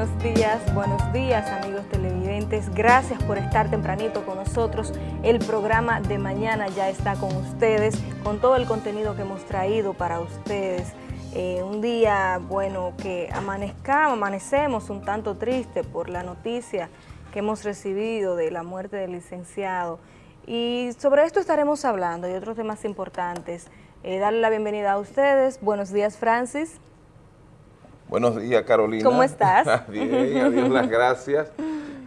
buenos días, buenos días amigos televidentes. Gracias por estar tempranito con nosotros. El programa de mañana ya está con ustedes, con todo el contenido que hemos traído para ustedes. Eh, un día, bueno, que amanezcamos, amanecemos un tanto triste por la noticia que hemos recibido de la muerte del licenciado. Y sobre esto estaremos hablando y otros temas importantes. Eh, darle la bienvenida a ustedes. Buenos días, Francis. Buenos días, Carolina. ¿Cómo estás? Bien, a Dios las gracias.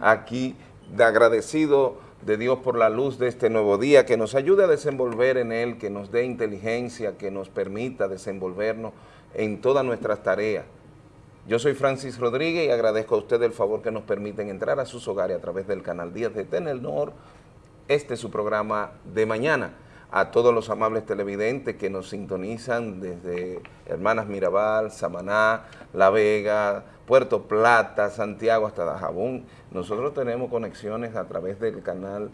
Aquí, de agradecido de Dios por la luz de este nuevo día, que nos ayude a desenvolver en él, que nos dé inteligencia, que nos permita desenvolvernos en todas nuestras tareas. Yo soy Francis Rodríguez y agradezco a ustedes el favor que nos permiten entrar a sus hogares a través del canal Díaz de Tenelnor. Este es su programa de mañana a todos los amables televidentes que nos sintonizan desde Hermanas Mirabal, Samaná, La Vega, Puerto Plata, Santiago hasta Dajabón. Nosotros tenemos conexiones a través del canal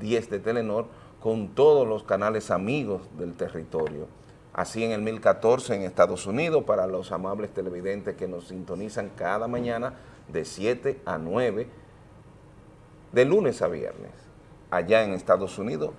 10 de Telenor con todos los canales amigos del territorio. Así en el 1014 en Estados Unidos para los amables televidentes que nos sintonizan cada mañana de 7 a 9, de lunes a viernes, allá en Estados Unidos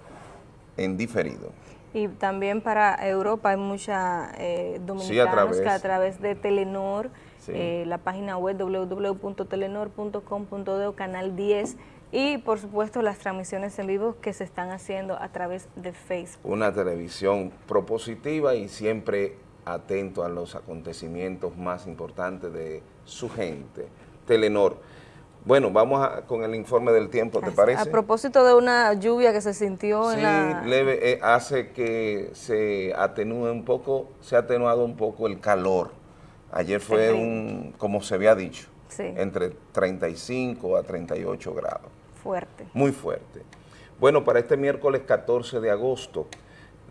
en diferido. Y también para Europa hay mucha eh, dominicanos que a través de Telenor, eh, la página web www.telenor.com.de, canal 10, y por supuesto las transmisiones en vivo que se están haciendo a través de Facebook. Una televisión propositiva y siempre atento a los acontecimientos más importantes de su gente. Telenor. Bueno, vamos con el informe del tiempo, ¿te parece? A propósito de una lluvia que se sintió en la... Sí, leve, eh, hace que se atenúe un poco, se ha atenuado un poco el calor. Ayer fue un, como se había dicho, entre 35 a 38 grados. Fuerte. Muy fuerte. Bueno, para este miércoles 14 de agosto,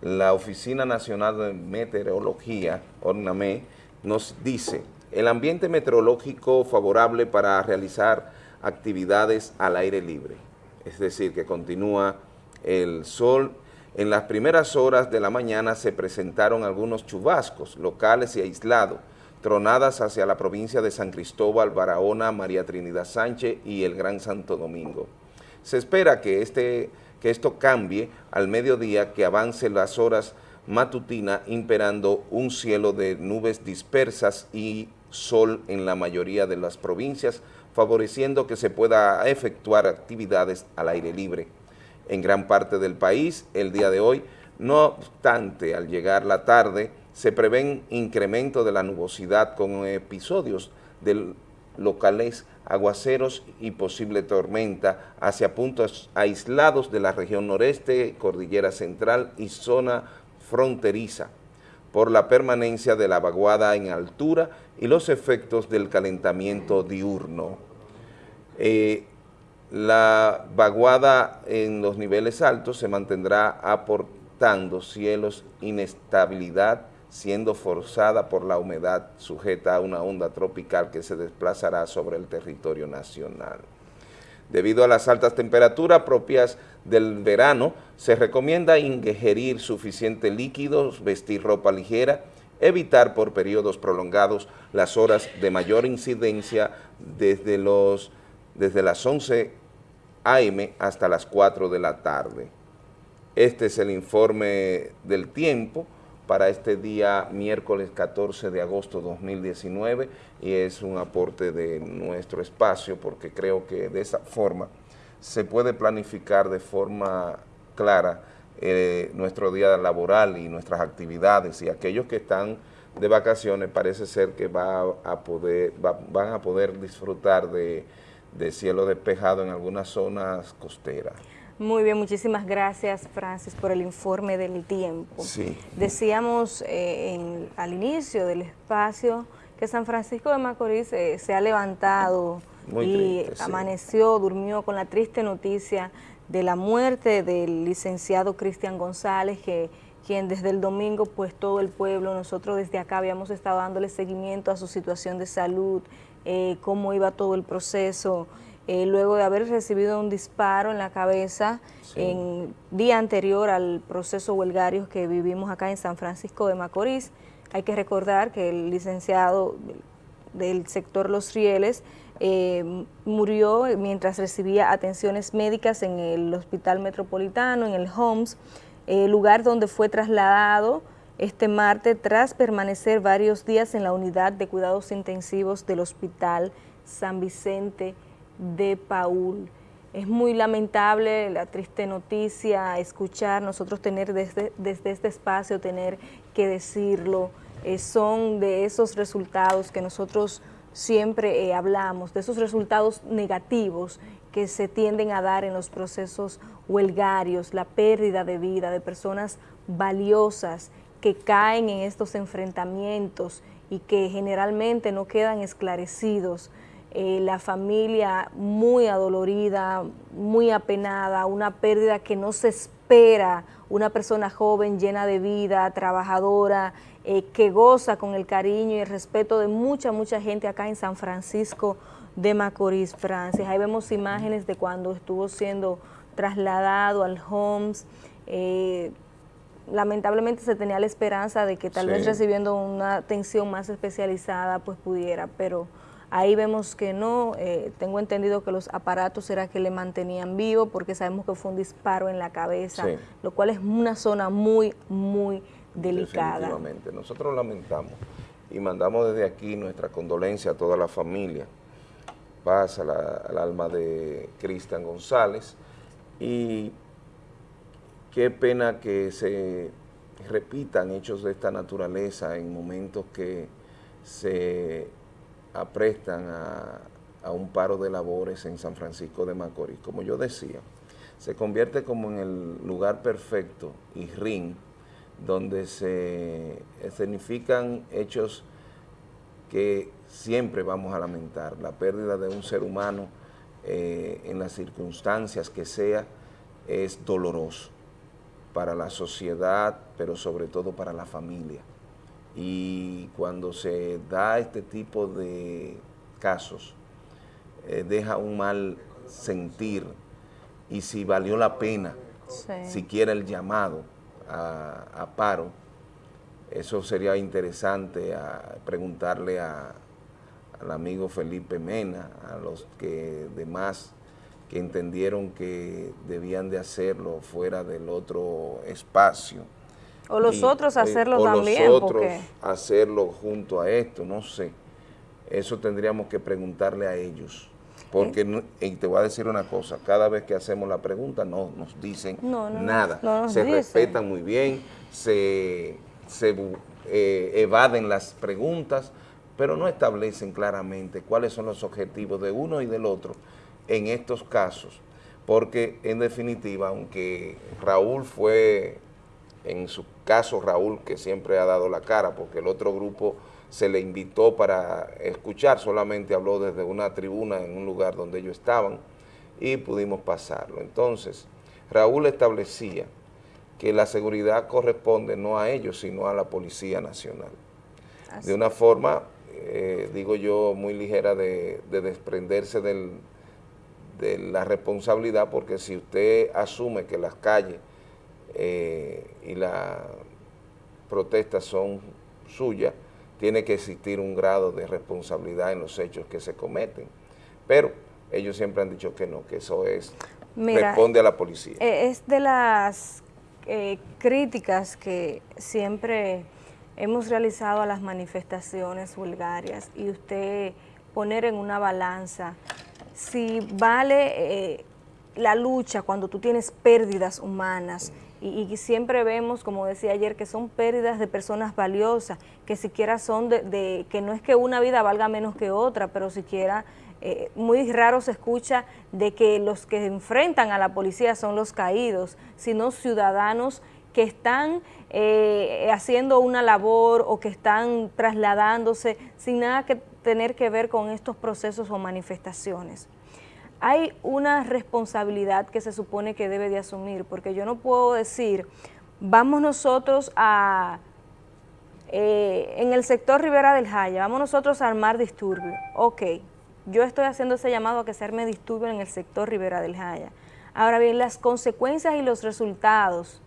la Oficina Nacional de Meteorología, ORNAME, nos dice, el ambiente meteorológico favorable para realizar actividades al aire libre, es decir, que continúa el sol. En las primeras horas de la mañana se presentaron algunos chubascos locales y aislados, tronadas hacia la provincia de San Cristóbal, Barahona, María Trinidad Sánchez y el Gran Santo Domingo. Se espera que, este, que esto cambie al mediodía, que avance las horas matutinas, imperando un cielo de nubes dispersas y sol en la mayoría de las provincias, favoreciendo que se pueda efectuar actividades al aire libre. En gran parte del país, el día de hoy, no obstante, al llegar la tarde, se prevén incremento de la nubosidad con episodios de locales aguaceros y posible tormenta hacia puntos aislados de la región noreste, cordillera central y zona fronteriza por la permanencia de la vaguada en altura y los efectos del calentamiento diurno. Eh, la vaguada en los niveles altos se mantendrá aportando cielos inestabilidad, siendo forzada por la humedad sujeta a una onda tropical que se desplazará sobre el territorio nacional. Debido a las altas temperaturas propias del verano, se recomienda ingerir suficiente líquidos, vestir ropa ligera, evitar por periodos prolongados las horas de mayor incidencia desde, los, desde las 11 a.m. hasta las 4 de la tarde. Este es el informe del tiempo para este día miércoles 14 de agosto 2019 y es un aporte de nuestro espacio porque creo que de esa forma se puede planificar de forma clara eh, nuestro día laboral y nuestras actividades y aquellos que están de vacaciones parece ser que va a poder, van a poder disfrutar de, de cielo despejado en algunas zonas costeras. Muy bien, muchísimas gracias, Francis, por el informe del tiempo. Sí. Decíamos eh, al inicio del espacio que San Francisco de Macorís eh, se ha levantado y amaneció, durmió con la triste noticia de la muerte del licenciado Cristian González, que quien desde el domingo, pues todo el pueblo, nosotros desde acá habíamos estado dándole seguimiento a su situación de salud, eh, cómo iba todo el proceso, eh, luego de haber recibido un disparo en la cabeza en día anterior al proceso huelgario que vivimos acá en San Francisco de Macorís. Hay que recordar que el licenciado del sector Los Rieles, eh, murió mientras recibía atenciones médicas en el Hospital Metropolitano, en el HOMS, lugar donde fue trasladado este martes tras permanecer varios días en la unidad de cuidados intensivos del Hospital San Vicente de Paul. Es muy lamentable la triste noticia, escuchar, nosotros tener desde, desde este espacio, tener que decirlo, eh, son de esos resultados que nosotros siempre eh, hablamos, de esos resultados negativos que se tienden a dar en los procesos huelgarios, la pérdida de vida de personas valiosas que caen en estos enfrentamientos y que generalmente no quedan esclarecidos. Eh, la familia muy adolorida, muy apenada, una pérdida que no se espera, una persona joven, llena de vida, trabajadora, eh, que goza con el cariño y el respeto de mucha, mucha gente acá en San Francisco de Macorís, Francia. Ahí vemos imágenes de cuando estuvo siendo trasladado al Homs. Eh, lamentablemente se tenía la esperanza de que tal vez recibiendo una atención más especializada pues pudiera, pero Ahí vemos que no, eh, tengo entendido que los aparatos era que le mantenían vivo porque sabemos que fue un disparo en la cabeza, lo cual es una zona muy, muy delicada. Definitivamente, nosotros lamentamos y mandamos desde aquí nuestra condolencia a toda la familia, paz al alma de Cristian González y qué pena que se repitan hechos de esta naturaleza en momentos que se aprestan a, un paro de labores en San Francisco de Macorís. Como yo decía, se convierte como en el lugar perfecto y ring donde se escenifican hechos que siempre vamos a lamentar, la pérdida de un ser humano eh, en las circunstancias que sea es doloroso para la sociedad, pero sobre todo para la familia. Y cuando se da este tipo de casos, eh, deja un mal sentir. Y si valió la pena, siquiera el llamado a, paro, eso sería interesante a preguntarle a, al amigo Felipe Mena, a los que demás que entendieron que debían de hacerlo fuera del otro espacio, o los otros hacerlo también. O los otros hacerlo junto a esto, no sé. Eso tendríamos que preguntarle a ellos. Porque, y te voy a decir una cosa, cada vez que hacemos la pregunta no nos dicen nada. se respetan muy bien, se, eh, evaden las preguntas, pero no establecen claramente cuáles son los objetivos de uno y del otro en estos casos. Porque, en definitiva, aunque Raúl fue en su caso Raúl, que siempre ha dado la cara, porque el otro grupo se le invitó para escuchar, solamente habló desde una tribuna en un lugar donde ellos estaban y pudimos pasarlo. Entonces, Raúl establecía que la seguridad corresponde no a ellos, sino a la Policía Nacional. De una forma, eh, digo yo, muy ligera de, desprenderse de la responsabilidad, porque si usted asume que las calles eh, y las protestas son suyas, tiene que existir un grado de responsabilidad en los hechos que se cometen. Pero ellos siempre han dicho que no, que eso es responde a la policía. Eh, es de las eh, críticas que siempre hemos realizado a las manifestaciones vulgarias y usted poner en una balanza si vale la lucha cuando tú tienes pérdidas humanas y, siempre vemos, como decía ayer, que son pérdidas de personas valiosas, que siquiera son de, que no es que una vida valga menos que otra, pero siquiera eh, muy raro se escucha de que los que enfrentan a la policía son los caídos, sino ciudadanos que están eh, haciendo una labor o que están trasladándose sin nada que tener que ver con estos procesos o manifestaciones hay una responsabilidad que se supone que debe de asumir, porque yo no puedo decir, vamos nosotros a, eh, en el sector Rivera del Jaya, vamos nosotros a armar disturbios. Ok, yo estoy haciendo ese llamado a que se arme disturbio en el sector Rivera del Jaya. Ahora bien, las consecuencias y los resultados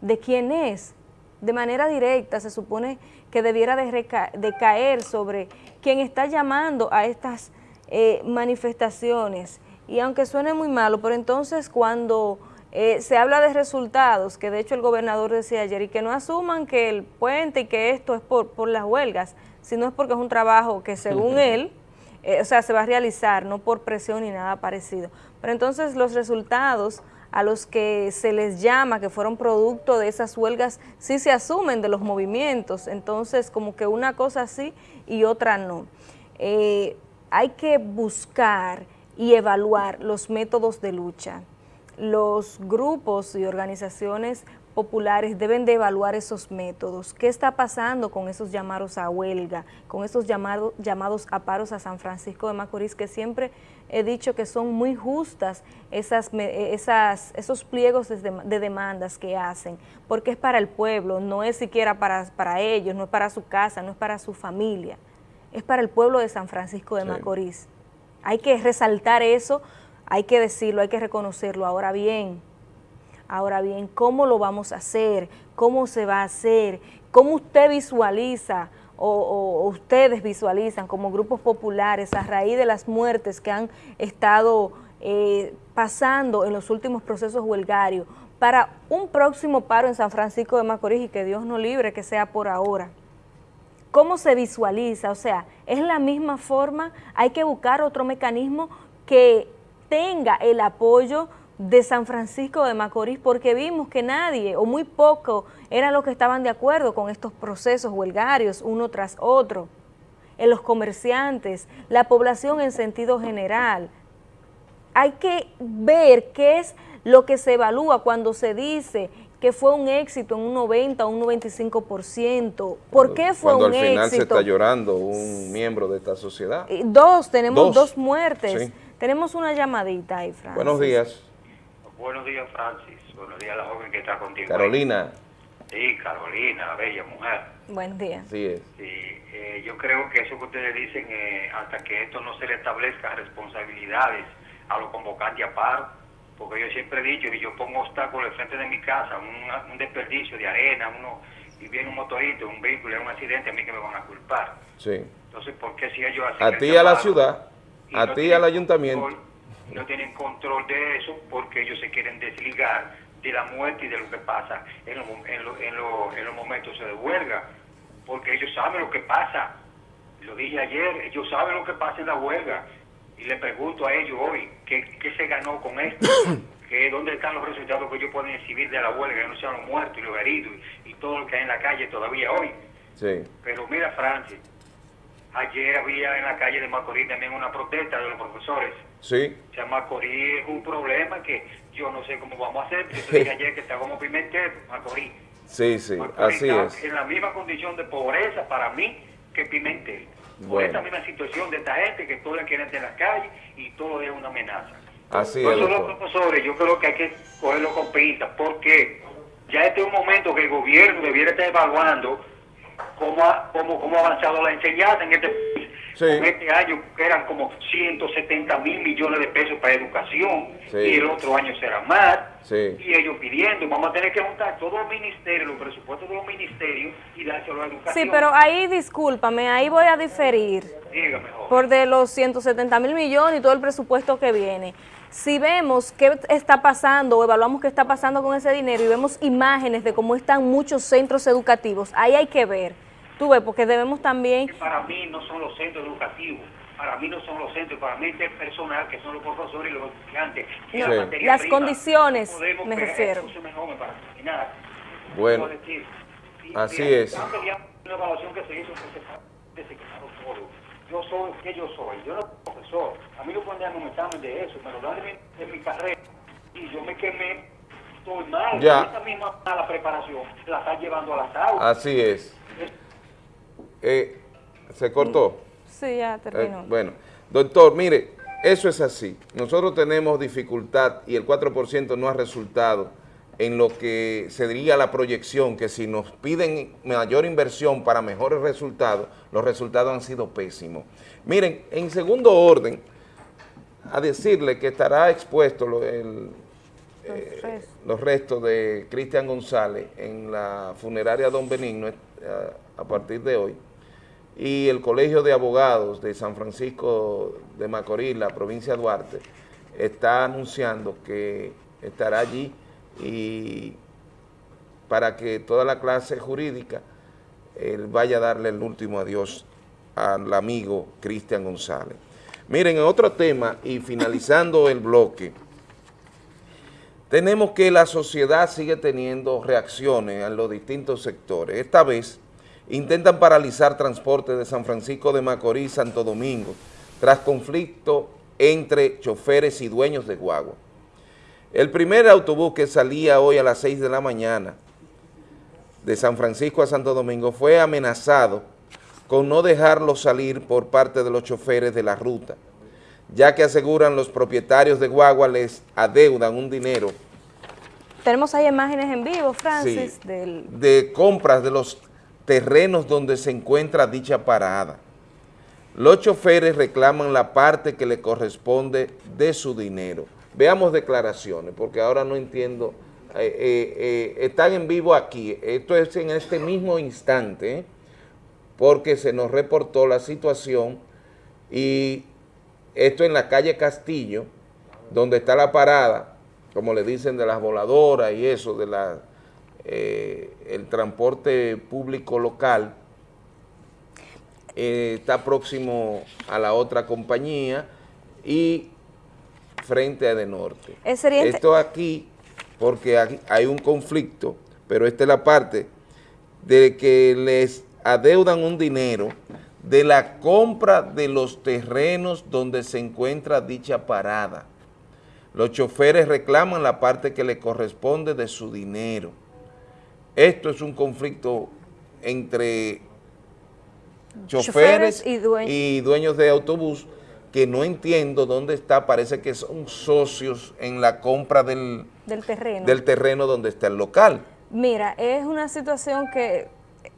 de quién es de manera directa se supone que debiera de, caer sobre quien está llamando a estas eh, manifestaciones. Y aunque suene muy malo, pero entonces cuando eh, se habla de resultados, que de hecho el gobernador decía ayer, y que no asuman que el puente y que esto es por, por las huelgas, sino es porque es un trabajo que según él, eh, o sea, se va a realizar, no por presión ni nada parecido. Pero entonces los resultados a los que se les llama, que fueron producto de esas huelgas, sí se asumen de los movimientos, entonces como que una cosa sí y otra no. Eh, hay que buscar y evaluar los métodos de lucha. Los grupos y organizaciones populares deben de evaluar esos métodos. ¿Qué está pasando con esos llamados a huelga, con esos llamados, a paros a San Francisco de Macorís, que siempre he dicho que son muy justas esas, esas, esos pliegos de, demandas que hacen, porque es para el pueblo, no es siquiera para, para ellos, no es para su casa, no es para su familia, es para el pueblo de San Francisco de Macorís. Hay que resaltar eso, hay que decirlo, hay que reconocerlo. Ahora bien, Ahora bien, ¿cómo lo vamos a hacer? ¿Cómo se va a hacer? ¿Cómo usted visualiza o, ustedes visualizan como grupos populares a raíz de las muertes que han estado eh, pasando en los últimos procesos huelgarios para un próximo paro en San Francisco de Macorís y que Dios no libre que sea por ahora? ¿Cómo se visualiza? O sea, es la misma forma, hay que buscar otro mecanismo que tenga el apoyo de San Francisco de Macorís porque vimos que nadie o muy poco eran los que estaban de acuerdo con estos procesos huelgarios uno tras otro. En los comerciantes, la población en sentido general. Hay que ver qué es lo que se evalúa cuando se dice que fue un éxito en un 90 o un 95%. ¿Por qué fue un éxito? Cuando al final se está llorando un miembro de esta sociedad. Dos, tenemos dos, muertes. Tenemos una llamadita ahí, Francis. Buenos días. Buenos días, Francis. Buenos días a la joven que está contigo. Carolina. Sí, Carolina, bella mujer. Buen día. Sí, es. Sí, eh, yo creo que eso que ustedes dicen, eh, hasta que esto no se le establezca responsabilidades a los convocantes a paro, porque yo siempre he dicho que yo pongo obstáculos frente de mi casa, un, desperdicio de arena, uno y viene un motorito, un vehículo, y un accidente, a mí que me van a culpar. Sí. Entonces, ¿por qué si ellos hacen A ti, a la ciudad, a ti, al ayuntamiento no tienen control de eso porque ellos se quieren desligar de la muerte y de lo que pasa en, los momentos de huelga, porque ellos saben lo que pasa. Lo dije ayer, ellos saben lo que pasa en la huelga. Y le pregunto a ellos hoy, ¿qué, se ganó con esto? que ¿Dónde están los resultados que ellos pueden exhibir de la huelga? Que no sean los muertos y los heridos y, todo lo que hay en la calle todavía hoy. Sí. Pero mira, Francis, ayer había en la calle de Macorís también una protesta de los profesores Sí. O sea, Macorís es un problema que yo no sé cómo vamos a hacer. Yo te dije ayer que está como Pimentel, Macorís. Sí, sí, así es. en la misma condición de pobreza para mí que Pimentel. Por esta misma situación de esta gente que todo la quieren en la calle y todo es una amenaza. Así es. los profesores, yo creo que hay que cogerlo con pinzas, porque ya este es un momento que el gobierno debiera estar evaluando cómo ha, cómo, cómo ha avanzado la enseñanza en este país este año eran como 170 mil millones de pesos para educación y el otro año será más. Y ellos pidiendo, vamos a tener que juntar todos los ministerios, los presupuestos de los ministerios y dárselo a la educación. Sí, pero ahí discúlpame, ahí voy a diferir. Dígame, por de los 170 mil millones y todo el presupuesto que viene. Si vemos qué está pasando o evaluamos qué está pasando con ese dinero y vemos imágenes de cómo están muchos centros educativos, ahí hay que ver porque debemos también... Para mí no son los centros educativos, para mí no son los centros, para mí es el personal, que son los profesores y los estudiantes. Las condiciones, me refiero. Bueno, así es. Una evaluación que se hizo todo. Yo soy que yo soy, yo no soy profesor. A mí no pueden darme un examen de eso, me lo dan de mi, carrera. Y yo me quemé, estoy mal. Ya. Esta misma mala preparación la está llevando a las aulas. Así es. Eh, ¿Se cortó? Sí, ya terminó. Eh, bueno, doctor, mire, eso es así. Nosotros tenemos dificultad y el 4% no ha resultado en lo que se diría la proyección, que si nos piden mayor inversión para mejores resultados, los resultados han sido pésimos. Miren, en segundo orden, a decirle que estará expuesto el, eh, los restos de Cristian González en la funeraria Don Benigno eh, a partir de hoy y el Colegio de Abogados de San Francisco de Macorís, la provincia de Duarte, está anunciando que estará allí y para que toda la clase jurídica él vaya a darle el último adiós al amigo Cristian González. Miren, otro tema, y finalizando el bloque, tenemos que la sociedad sigue teniendo reacciones en los distintos sectores. Esta vez intentan paralizar transporte de San Francisco de Macorís, Santo Domingo, tras conflicto entre choferes y dueños de guagua. El primer autobús que salía hoy a las 6 de la mañana de San Francisco a Santo Domingo fue amenazado con no dejarlo salir por parte de los choferes de la ruta, ya que aseguran los propietarios de guagua les adeudan un dinero. Tenemos ahí imágenes en vivo, Francis. De compras de los terrenos donde se encuentra dicha parada. Los choferes reclaman la parte que le corresponde de su dinero. Veamos declaraciones, porque ahora no entiendo. Eh, eh, eh, están en vivo aquí, esto es en este mismo instante, porque se nos reportó la situación y esto en la calle Castillo, donde está la parada, como le dicen de las voladoras y eso, de la eh, el transporte público local eh, está próximo a la otra compañía y frente a de norte. Esto aquí, porque hay un conflicto, pero esta es la parte de que les adeudan un dinero de la compra de los terrenos donde se encuentra dicha parada. Los choferes reclaman la parte que le corresponde de su dinero. Esto es un conflicto entre choferes, y, dueños. de autobús que no entiendo dónde está, parece que son socios en la compra del, terreno. del terreno donde está el local. Mira, es una situación que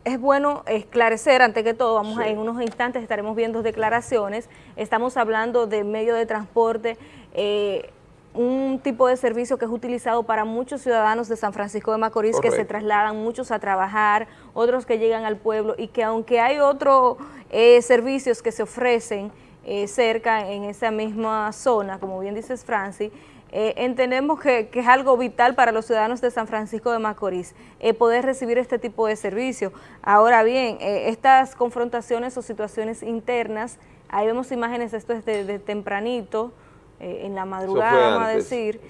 es bueno esclarecer, ante que todo, vamos a, en unos instantes estaremos viendo declaraciones, estamos hablando de medio de transporte, eh, un tipo de servicio que es utilizado para muchos ciudadanos de San Francisco de Macorís que se trasladan muchos a trabajar, otros que llegan al pueblo y que aunque hay otros eh, servicios que se ofrecen eh, cerca en esa misma zona, como bien dices Francis, eh, entendemos que, es algo vital para los ciudadanos de San Francisco de Macorís poder recibir este tipo de servicio. Ahora bien, estas confrontaciones o situaciones internas, ahí vemos imágenes, esto es de tempranito, eh, en la madrugada, vamos a decir,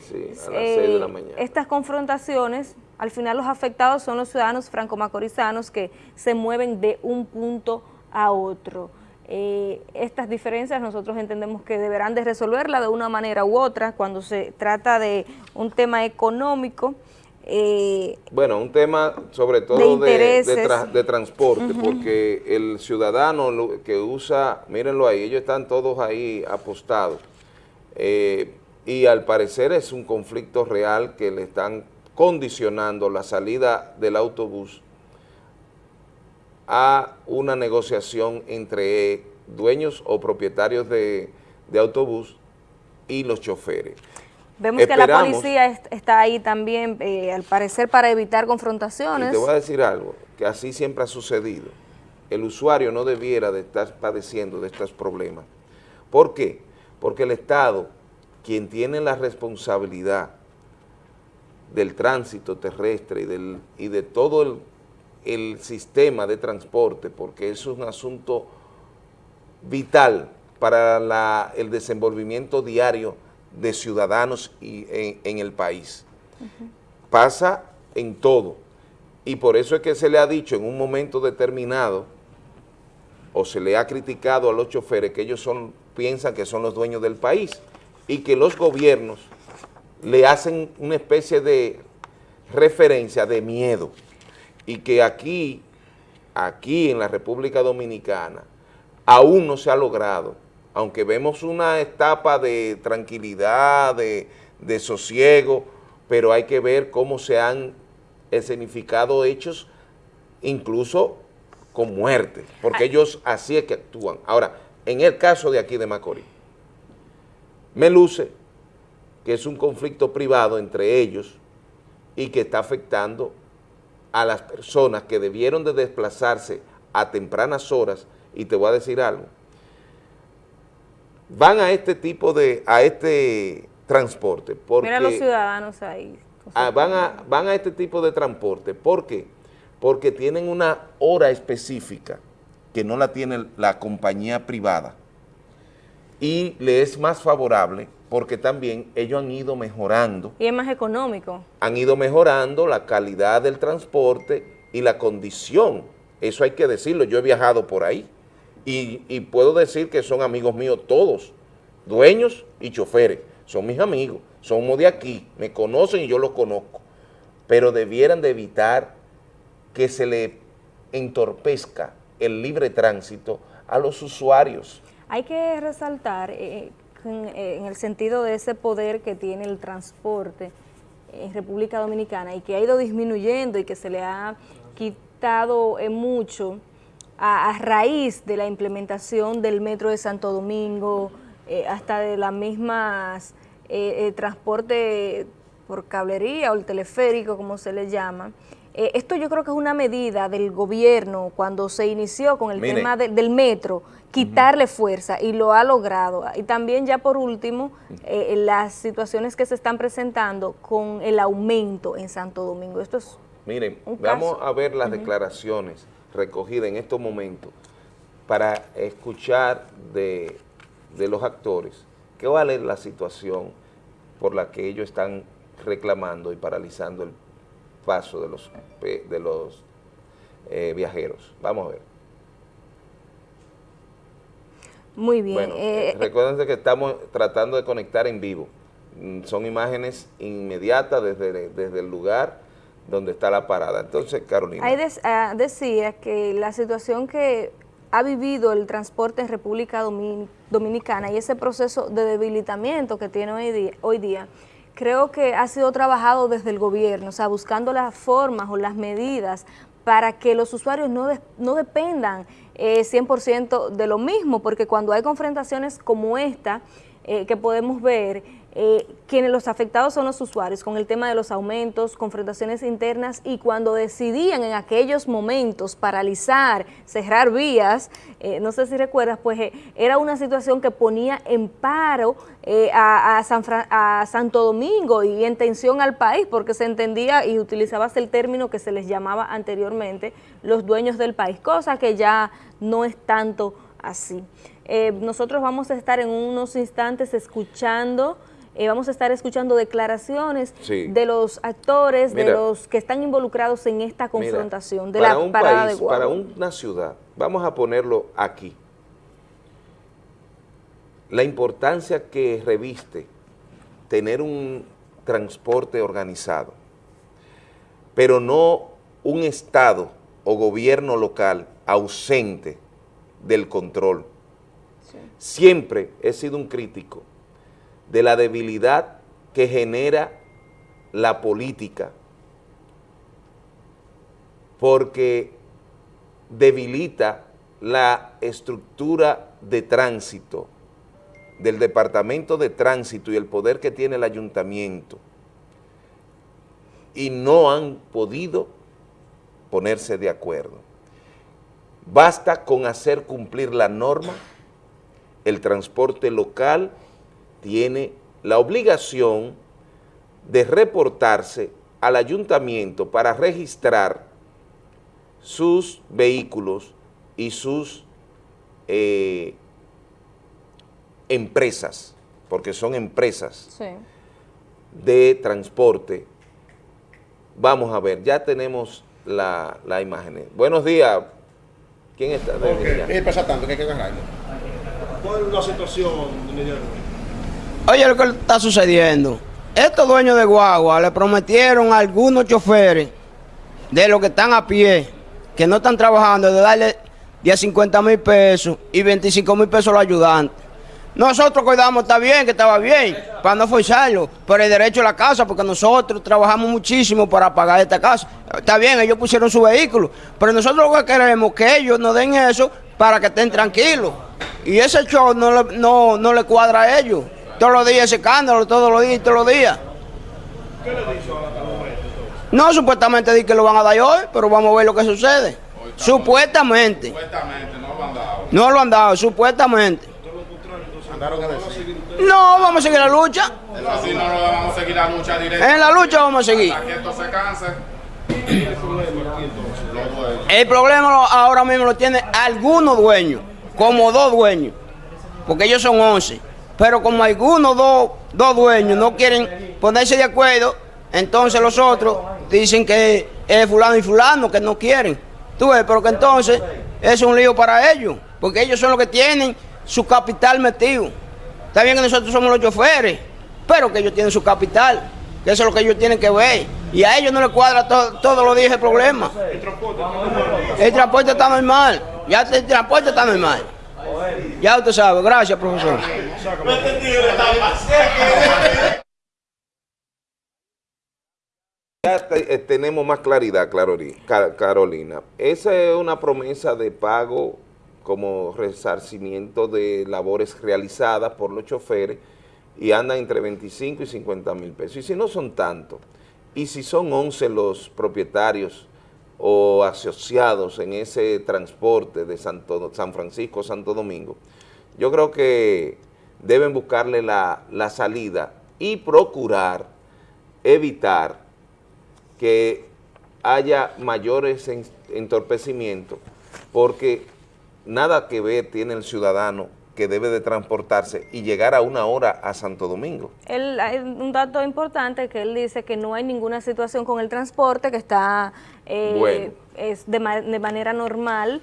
eh, estas confrontaciones, al final los afectados son los ciudadanos franco-macorizanos que se mueven de un punto a otro. Eh, estas diferencias nosotros entendemos que deberán de resolverla de una manera u otra cuando se trata de un tema económico, bueno, un tema sobre todo de, de, transporte, porque el ciudadano que usa, mírenlo ahí, ellos están todos ahí apostados, eh, y al parecer es un conflicto real que le están condicionando la salida del autobús a una negociación entre dueños o propietarios de, autobús y los choferes. Vemos que la policía está ahí también, eh, al parecer, para evitar confrontaciones. te voy a decir algo, que así siempre ha sucedido. El usuario no debiera de estar padeciendo de estos problemas. ¿Por qué? Porque el Estado, quien tiene la responsabilidad del tránsito terrestre y, del, y de todo el, sistema de transporte, porque es un asunto vital para el desenvolvimiento diario de ciudadanos y, en, el país. Pasa en todo, y por eso es que se le ha dicho en un momento determinado, o se le ha criticado a los choferes que ellos son piensan que son los dueños del país y que los gobiernos le hacen una especie de referencia de miedo. Y que aquí, aquí en la República Dominicana, aún no se ha logrado, aunque vemos una etapa de tranquilidad, de, de sosiego, pero hay que ver cómo se han escenificado hechos incluso con muerte, porque ellos así es que actúan. Ahora, en el caso de aquí de Macorís, me luce que es un conflicto privado entre ellos y que está afectando a las personas que debieron de desplazarse a tempranas horas, y te voy a decir algo, van a este tipo de, a este transporte. Porque, Mira los ciudadanos ahí. Ah, van, a, van a este tipo de transporte. ¿Por qué? Porque tienen una hora específica que no la tiene la compañía privada y le es más favorable porque también ellos han ido mejorando. Y es más económico. Han ido mejorando la calidad del transporte y la condición. Eso hay que decirlo, yo he viajado por ahí y, y puedo decir que son amigos míos todos, dueños y choferes, son mis amigos, somos de aquí, me conocen y yo los conozco, pero debieran de evitar que se le entorpezca el libre tránsito a los usuarios. Hay que resaltar eh, eh, en, el sentido de ese poder que tiene el transporte en República Dominicana y que ha ido disminuyendo y que se le ha quitado eh, mucho a, raíz de la implementación del Metro de Santo Domingo, hasta de las mismas transporte por cablería o el teleférico, como se le llama, esto yo creo que es una medida del gobierno cuando se inició con el tema del metro, quitarle fuerza y lo ha logrado. Y también ya por último, eh, las situaciones que se están presentando con el aumento en Santo Domingo. Esto es Miren, vamos a ver las declaraciones recogidas en estos momentos para escuchar de, de los actores qué vale la situación por la que ellos están reclamando y paralizando el paso de los, de los eh, viajeros. Vamos a ver. Muy bien. Bueno, eh, eh, recuérdense que estamos tratando de conectar en vivo. Mm, son imágenes inmediatas desde, desde el lugar donde está la parada. Entonces, Carolina. Ahí ah, decía que la situación que ha vivido el transporte en República Dominicana y ese proceso de debilitamiento que tiene hoy día, hoy día, creo que ha sido trabajado desde el gobierno, o sea, buscando las formas o las medidas para que los usuarios no, no dependan eh, 100% de lo mismo, porque cuando hay confrontaciones como esta, eh, que podemos ver, eh, quienes los afectados son los usuarios con el tema de los aumentos, confrontaciones internas y cuando decidían en aquellos momentos paralizar, cerrar vías, eh, no sé si recuerdas, pues eh, era una situación que ponía en paro a, San a Santo Domingo y en tensión al país porque se entendía y utilizabas el término que se les llamaba anteriormente los dueños del país, cosa que ya no es tanto así. nosotros vamos a estar en unos instantes escuchando eh, vamos a estar escuchando declaraciones de los actores, de los que están involucrados en esta confrontación, de la parada de Para una ciudad, vamos a ponerlo aquí, la importancia que reviste tener un transporte organizado, pero no un Estado o gobierno local ausente del control. Siempre he sido un crítico de la debilidad que genera la política, porque debilita la estructura de tránsito del Departamento de Tránsito y el poder que tiene el ayuntamiento y no han podido ponerse de acuerdo. Basta con hacer cumplir la norma, el transporte local tiene la obligación de reportarse al ayuntamiento para registrar sus vehículos y sus eh, empresas, porque son empresas de transporte. Vamos a ver, ya tenemos la, la imagen. Buenos días. ¿Quién está? Okay. pasa tanto que hay que agarrarlo. ¿Cuál es la situación, Oye lo que está sucediendo. Estos dueños de guagua le prometieron a algunos choferes de los que están a pie, que no están trabajando, de darle 10, 50 mil pesos y 25 mil pesos a los ayudantes. Nosotros cuidamos, está bien, que estaba bien, para no forzarlo, por el derecho a la casa, porque nosotros trabajamos muchísimo para pagar esta casa. Está bien, ellos pusieron su vehículo, pero nosotros lo que queremos es que ellos nos den eso para que estén tranquilos. Y ese show no, no, no le cuadra a ellos. Todos los días escándalo, todos los días todos los días. ¿Qué le dijo el momento entonces? No, supuestamente di que lo van a dar hoy, pero vamos a ver lo que sucede. Supuestamente. Supuestamente no lo han dado. No lo han dado, supuestamente. A. No, vamos a seguir la lucha. Así no lo vamos a seguir la lucha directa. En la lucha vamos a seguir. Se dueños. El problema ahora mismo lo tienen algunos dueños, como dos dueños, porque ellos son 11. Pero como algunos dos, dos dueños no quieren ponerse de acuerdo, entonces los otros dicen que es fulano y fulano, que no quieren. Tú ves, pero que entonces es un lío para ellos, porque ellos son los que tienen su capital metido. Está bien que nosotros somos los choferes, pero que ellos tienen su capital, que eso es lo que ellos tienen que ver. Y a ellos no les cuadra to- todos los días el problema. El transporte está normal. Ya el transporte está normal. Ya usted sabe. Gracias, profesor. Ya eh, tenemos más claridad, Carolina. Esa es una promesa de pago como resarcimiento de labores realizadas por los choferes y andan entre 25 y 50 mil pesos. Y si no son tanto, y si son 11 los propietarios o asociados en ese transporte de Santo, San Francisco, Santo Domingo, yo creo que deben buscarle la, la salida y procurar evitar que haya mayores en- entorpecimientos, porque nada que ver tiene el ciudadano que debe de transportarse y llegar a una hora a Santo Domingo. Él, hay un dato importante que él dice que no hay ninguna situación con el transporte, que está eh, Bueno. es de, ma- de manera normal.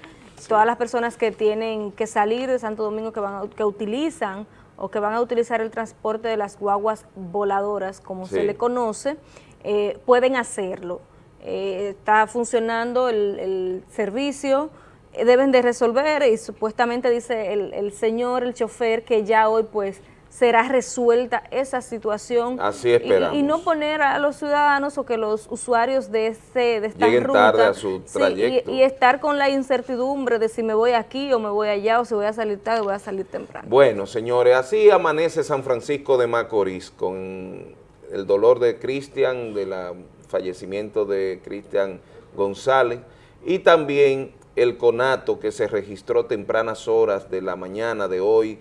Todas las personas que tienen que salir de Santo Domingo, que, van que utilizan o que van a utilizar el transporte de las guaguas voladoras, como se le conoce, eh, pueden hacerlo. Eh, está funcionando el, el servicio, deben de resolver y supuestamente dice el, el señor, el chofer, que ya hoy pues será resuelta esa situación. Así Y- esperamos. Y, no poner a los ciudadanos o que los usuarios de, ese, de esta Lleguen ruta, tarde a su sí, y- trayecto. y, estar con la incertidumbre de si me voy aquí o me voy allá o si voy a salir tarde o voy a salir temprano. Bueno, señores, así amanece San Francisco de Macorís con el dolor de Cristian, del fallecimiento de Cristian González y también el conato que se registró tempranas horas de la mañana de hoy,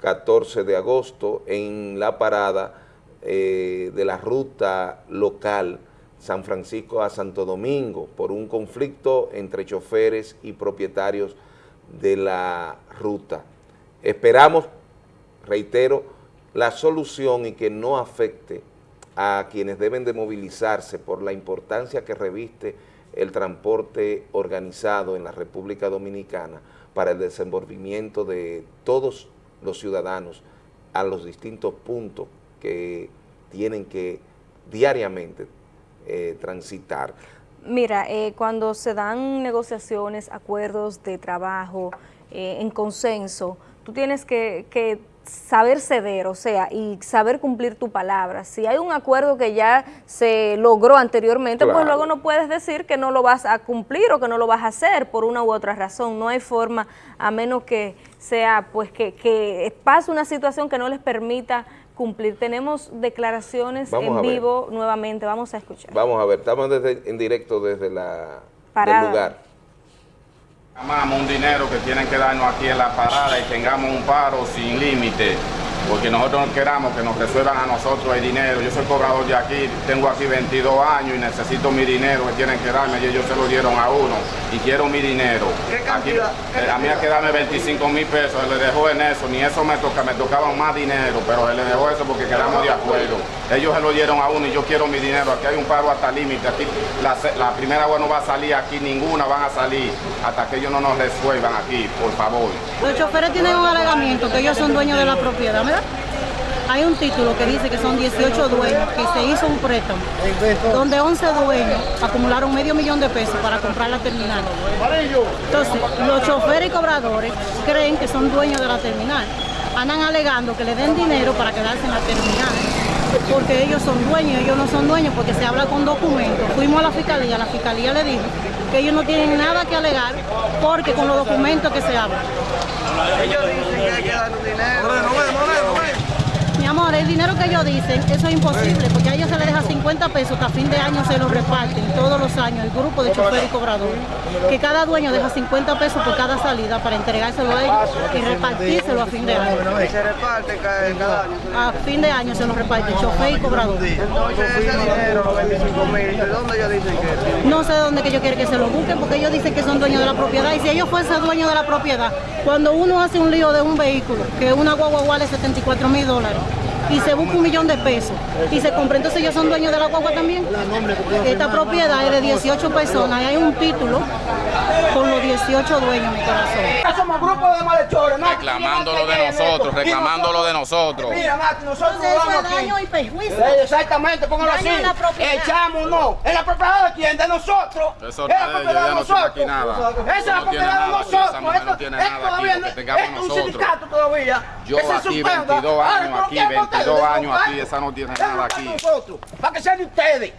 14 de agosto, en la parada eh, de la ruta local San Francisco a Santo Domingo por un conflicto entre choferes y propietarios de la ruta. Esperamos, reitero, la solución y que no afecte a quienes deben de movilizarse por la importancia que reviste el transporte organizado en la República Dominicana para el desenvolvimiento de todos los ciudadanos a los distintos puntos que tienen que diariamente eh, transitar. Mira, eh, cuando se dan negociaciones, acuerdos de trabajo eh, en consenso, tú tienes que, que saber ceder, o sea, y saber cumplir tu palabra. Si hay un acuerdo que ya se logró anteriormente, pues luego no puedes decir que no lo vas a cumplir o que no lo vas a hacer por una u otra razón. No hay forma, a menos que sea, pues, que, que pase una situación que no les permita cumplir. Tenemos declaraciones Vamos en vivo nuevamente, vamos a escuchar. Vamos a ver, estamos desde- en directo desde la, Parada. del lugar. Llamamos un dinero que tienen que darnos aquí en la parada y tengamos un paro sin límite, porque nosotros no queramos que nos resuelvan a nosotros el dinero. Yo soy cobrador de aquí, tengo aquí 22 años y necesito mi dinero que tienen que darme y ellos se lo dieron a uno y quiero mi dinero. Aquí, eh, a mí hay que darme 25 mil pesos, se le dejó en eso, ni eso me toca, me tocaba más dinero, pero se le dejó eso porque quedamos de acuerdo. Ellos se lo dieron a uno y yo quiero mi dinero, aquí hay un paro hasta límite, aquí la primera agua no va a salir, aquí ninguna van a salir hasta que ellos no nos resuelvan aquí, por favor. Los choferes tienen un alegamiento que ellos son dueños de la propiedad, Hay un título que dice que son 18 dueños, que se hizo un préstamo, donde 11 dueños acumularon medio millón de pesos para comprar la terminal. Entonces, los choferes y cobradores creen que son dueños de la terminal. Andan alegando que le den dinero para quedarse en la terminal, porque ellos son dueños, ellos no son dueños porque se habla con documentos. Fuimos a la fiscalía, la fiscalía le dijo que ellos no tienen nada que alegar porque con los documentos que se hablan. Mi amor, el dinero que ellos dicen, eso es imposible, porque a ellos se les deja 50 pesos que a fin de año se los reparten todos los años el grupo de chofer y cobrador. Que cada dueño deja 50 pesos por cada salida para entregárselo a ellos y repartírselo a fin de año. se reparte cada año? A fin de año se los reparte chofer y cobrador. Entonces ese dinero, los 25 mil, ¿de dónde ellos dicen que No sé dónde que ellos quieren que se lo busquen, porque ellos dicen que son dueños de la propiedad. Y si ellos fuesen dueños de la propiedad, cuando uno hace un lío de un vehículo, que una guagua vale 74 mil dólares, y se busca un millón de pesos y se compra, entonces ellos son dueños de la guagua también. Esta propiedad es de 18 personas y hay un título con los 18 dueños, mi corazón. Somos grupos de malhechores, Nati. Reclamando lo de nosotros, reclamando lo de nosotros. Mira, Nati, nosotros vamos es aquí. daño y perjuicio. Eh, Exactamente, póngalo así. Daño en la propiedad. Echamos, no. ¿En la propiedad de quién? De nosotros. Eso es la no es, propiedad de nosotros. Esa es la propiedad de nada aquí, nosotros. Esto- todavía no- es un sindicato todavía. Yo aquí suspenda. 22 Ay, años ¿pero aquí, quién vota 22 de años aquí, esa no tiene nada aquí. nosotros, Para que sean de ustedes.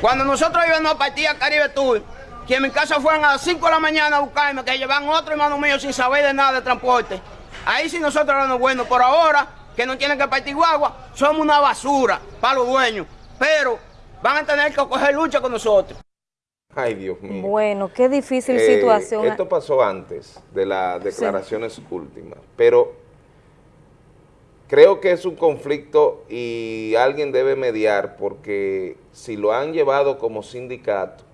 Cuando nosotros íbamos a partir a Caribe Tour, que en mi casa fueron a las 5 de la mañana a buscarme, que llevan otro hermano mío sin saber de nada de transporte. Ahí sí nosotros éramos buenos. Por ahora, que no tienen que partir guagua, somos una basura para los dueños. Pero van a tener que coger lucha con nosotros. Ay, Dios mío. Bueno, qué difícil Eh, situación. Esto pasó antes de las declaraciones últimas, pero creo que es un conflicto y alguien debe mediar porque si lo han llevado como sindicato,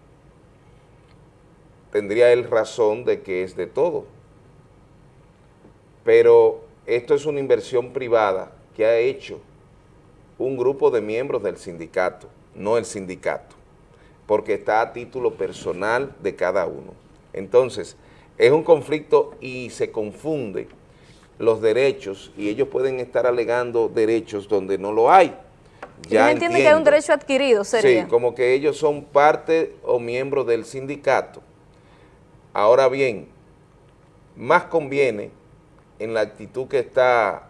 tendría él razón de que es de todo. Pero esto es una inversión privada que ha hecho un grupo de miembros del sindicato, no el sindicato porque está a título personal de cada uno. Entonces, es un conflicto y se confunde los derechos y ellos pueden estar alegando derechos donde no lo hay. Ya entienden que hay un derecho adquirido, sería. Sí, como que ellos son parte o miembros del sindicato. Ahora bien, más conviene en la actitud que está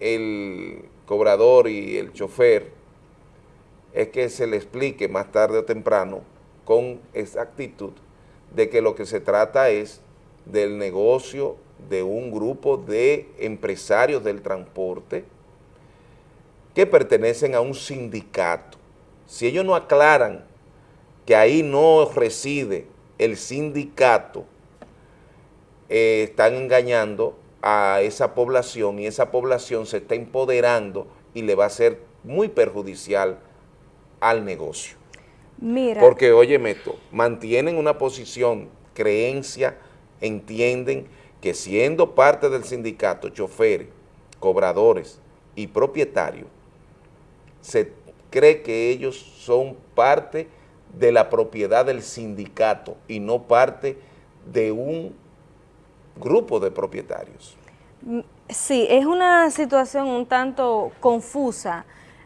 el cobrador y el chofer, es que se le explique más tarde o temprano con exactitud de que lo que se trata es del negocio de un grupo de empresarios del transporte que pertenecen a un sindicato. Si ellos no aclaran que ahí no reside el sindicato, eh, están engañando a esa población y esa población se está empoderando y le va a ser muy perjudicial al negocio. Mira, Porque, oye, Meto, mantienen una posición, creencia, entienden que siendo parte del sindicato, choferes, cobradores y propietarios, se cree que ellos son parte de la propiedad del sindicato y no parte de un grupo de propietarios. sí, es una situación un tanto confusa.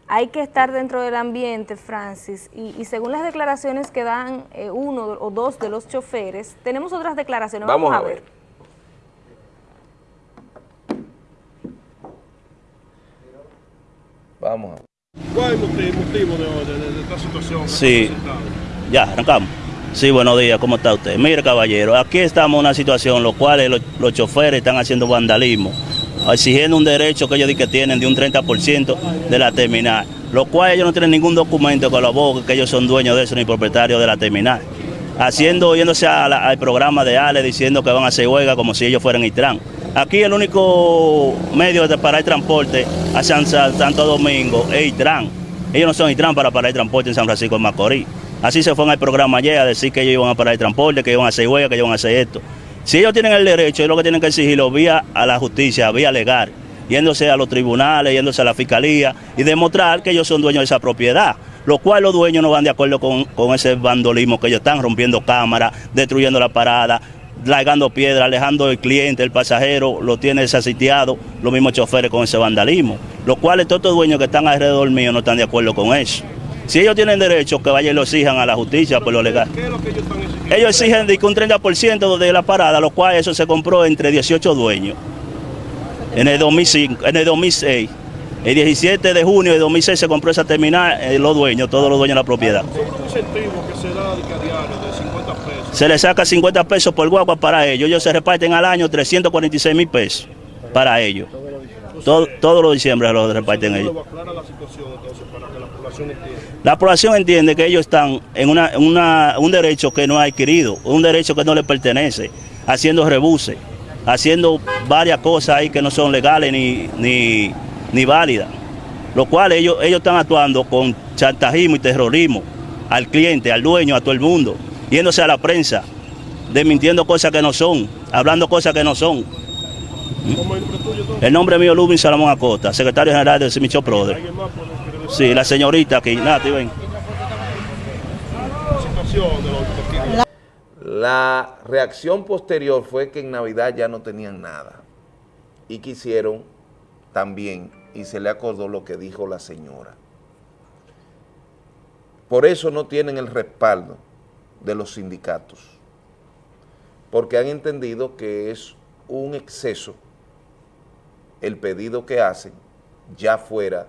Hay que estar dentro del ambiente, Francis, y, y según las declaraciones que dan eh, uno o dos de los choferes, tenemos otras declaraciones. Vamos a ver. Vamos a. ¿Cuál es el motivo, de, de- de esta situación? Sí. Ya, arrancamos. Sí, buenos días, ¿cómo está usted? Mire, caballero, aquí estamos en una situación en la cual los, los choferes están haciendo vandalismo, exigiendo un derecho que ellos dicen que tienen de un 30% de la terminal, lo cual ellos no tienen ningún documento que lo abogue que ellos son dueños de eso ni propietarios de la terminal. Haciendo, yéndose la- al programa de Ale diciendo que van a hacer huelga como si ellos fueran Itran. Aquí el único medio de parar el transporte a San, San- Santo Domingo es Itran. Ellos no son Itran para parar el transporte en San Francisco de Macorís. Así se fueron al programa ayer a decir que ellos iban a parar el transporte, que iban a hacer huelga, que iban a hacer esto. Si ellos tienen el derecho, ellos lo que tienen que exigirlo vía a la justicia, vía legal, yéndose a los tribunales, yéndose a la fiscalía y demostrar que ellos son dueños de esa propiedad. Lo cual los dueños no van de acuerdo con, con ese vandolismo que ellos están rompiendo cámaras, destruyendo la parada, largando piedra, alejando el cliente, el pasajero, lo tiene desasitiado, los mismos choferes con ese vandalismo. Los cuales todos estos dueños que están alrededor mío no están de acuerdo con eso. Si ellos tienen derecho, que vayan y lo exijan a la justicia por lo legal. ¿Qué es lo que ellos están exigiendo? Ellos exigen de que un 30% de la parada, lo cual eso se compró entre 18 dueños. En el 2005, en el 2006. El 17 de junio de 2006 se compró esa terminal, eh, los dueños, todos los dueños de la propiedad. Que se da diario de 50 pesos. Se les saca 50 pesos por guagua para ellos. Ellos se reparten al año 346 mil pesos para ellos. Todo, todos los diciembre lo reparten ellos. la población entiende que ellos están en una, un derecho que no ha adquirido, un derecho que no les pertenece, haciendo rebuses, haciendo varias cosas ahí que no son legales ni, ni, ni válidas. Lo cual ellos, ellos están actuando con chantajismo y terrorismo al cliente, al dueño, a todo el mundo, yéndose a la prensa, desmintiendo cosas que no son, hablando cosas que no son. El nombre mío es Lubin Salomón Acosta, secretario general del Semicho Prode. Sí, la señorita aquí, Nati, ven. La reacción posterior fue que en Navidad ya no tenían nada y quisieron también, y se le acordó lo que dijo la señora. Por eso no tienen el respaldo de los sindicatos, porque han entendido que es un exceso el pedido que hacen ya fuera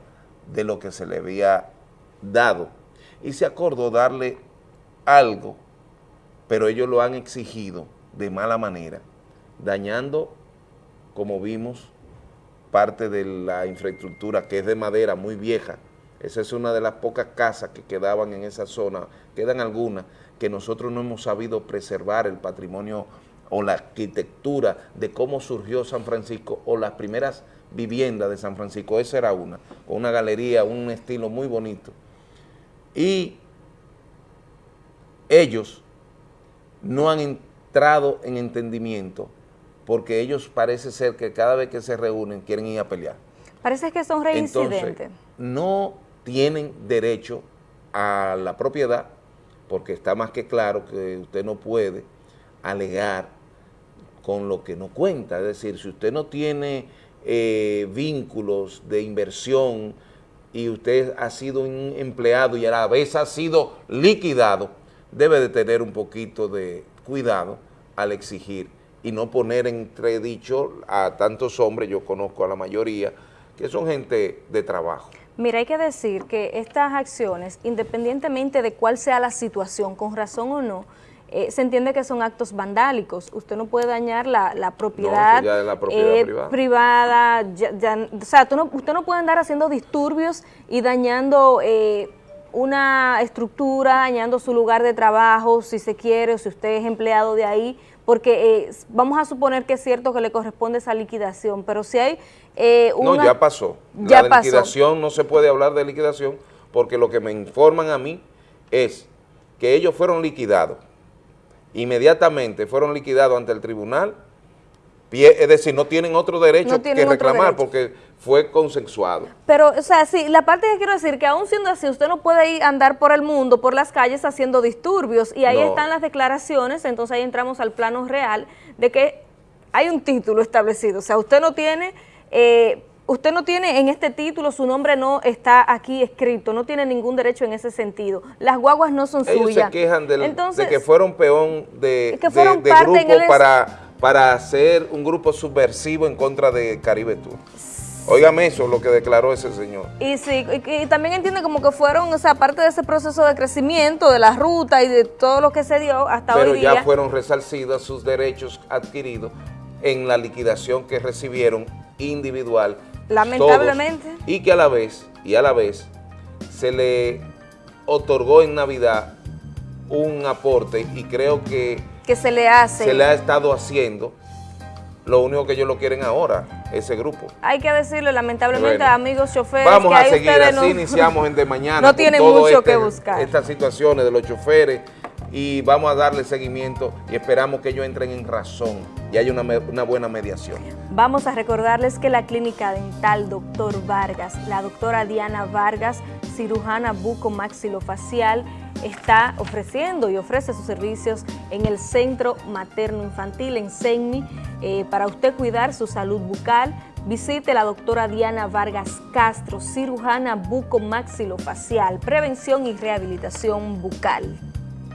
de lo que se le había dado y se acordó darle algo, pero ellos lo han exigido de mala manera, dañando, como vimos, parte de la infraestructura que es de madera muy vieja. Esa es una de las pocas casas que quedaban en esa zona, quedan algunas que nosotros no hemos sabido preservar el patrimonio o la arquitectura de cómo surgió San Francisco o las primeras viviendas de San Francisco, esa era una, con una galería, un estilo muy bonito. Y ellos no han entrado en entendimiento porque ellos parece ser que cada vez que se reúnen quieren ir a pelear. Parece que son reincidentes. no tienen derecho a la propiedad porque está más que claro que usted no puede alegar con lo que no cuenta. Es decir, si usted no tiene eh, vínculos de inversión y usted ha sido un empleado y a la vez ha sido liquidado, debe de tener un poquito de cuidado al exigir y no poner entredicho a tantos hombres, yo conozco a la mayoría, que son gente de trabajo. Mira, hay que decir que estas acciones, independientemente de cuál sea la situación, con razón o no, eh, se entiende que son actos vandálicos. Usted no puede dañar la, propiedad, eh, privada. o sea, usted no puede andar haciendo disturbios y dañando eh, una estructura, dañando su lugar de trabajo, si se quiere, o si usted es empleado de ahí, porque vamos a suponer que es cierto que le corresponde esa liquidación, pero si hay una... No, ya pasó. Ya la liquidación, no se puede hablar de liquidación, porque lo que me informan a mí es que ellos fueron liquidados. Inmediatamente fueron liquidados ante el tribunal, es decir, no tienen otro derecho que reclamar porque fue consensuado. Pero, o sea, sí, la parte que quiero decir, que aún siendo así, usted no puede ir a andar por el mundo, por las calles haciendo disturbios, y ahí están las declaraciones, entonces ahí entramos al plano real de que hay un título establecido, o sea, usted no tiene... Eh, usted no tiene en este título, su nombre no está aquí escrito, no tiene ningún derecho en ese sentido. Las guaguas no son Ellos suyas. se quejan de que fueron peón de, grupo para, para hacer un grupo subversivo en contra de Caribe Tour. Óigame eso, lo que declaró ese señor. Y sí, y, también entiende como que fueron, o sea, parte de ese proceso de crecimiento, de la ruta y de todo lo que se dio hasta hoy día. Pero ya fueron resarcidos sus derechos adquiridos en la liquidación que recibieron individual Lamentablemente. y que a la vez, y a la vez, se le otorgó en Navidad un aporte y creo que... Que se le hace. Se le ha estado haciendo. Lo único que ellos lo quieren ahora, ese grupo. Hay que decirlo, lamentablemente, amigos choferes, Vamos a seguir, así iniciamos en de mañana. No tienen mucho este que buscar. Estas situaciones de los choferes y vamos a darle seguimiento y esperamos que ellos entren en razón y haya una, buena mediación. Vamos a recordarles que la clínica dental Doctor Vargas, la doctora Diana Vargas, cirujana buco-maxilofacial, está ofreciendo y ofrece sus servicios en el Centro Materno Infantil, en CENMI, eh, para usted cuidar su salud bucal. Visite la doctora Diana Vargas Castro, cirujana buco-maxilofacial, prevención y rehabilitación bucal.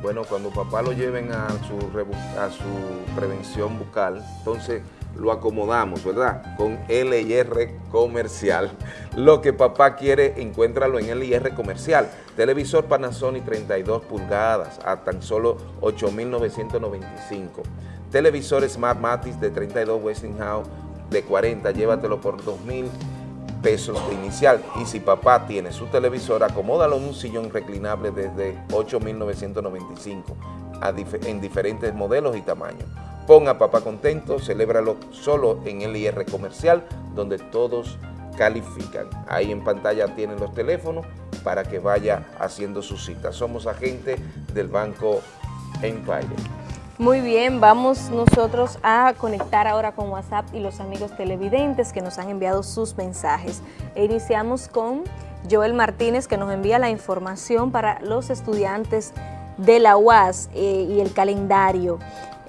Bueno, cuando papá lo lleven a su, a su prevención bucal, entonces lo acomodamos, ¿verdad? Con LIR comercial. Lo que papá quiere, encuéntralo en LIR comercial. Televisor Panasonic 32 pulgadas a tan solo 8.995. Televisor Smart Matis de 32 Westinghouse de 40, llévatelo por 2 mil pesos de inicial. Y si papá tiene su televisor, acomódalo en un sillón reclinable desde 8.995 en diferentes modelos y tamaños. Ponga a papá contento, celébralo solo en el IR comercial, donde todos califican. Ahí en pantalla tienen los teléfonos para que vaya haciendo su cita. Somos agentes del Banco Empire. Muy bien, vamos nosotros a conectar ahora con WhatsApp y los amigos televidentes que nos han enviado sus mensajes. E iniciamos con Joel Martínez que nos envía la información para los estudiantes de la UAS eh, y el calendario.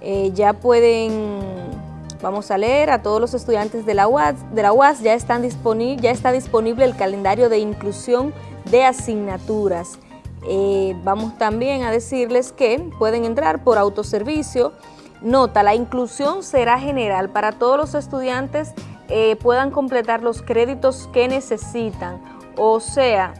Eh, ya pueden, vamos a leer, a todos los estudiantes de la UAS, de la UAS ya, están ya está disponible el calendario de inclusión de asignaturas. Eh, vamos también a decirles que pueden entrar por autoservicio. Nota, la inclusión será general para todos los estudiantes puedan completar los créditos que necesitan. O sea,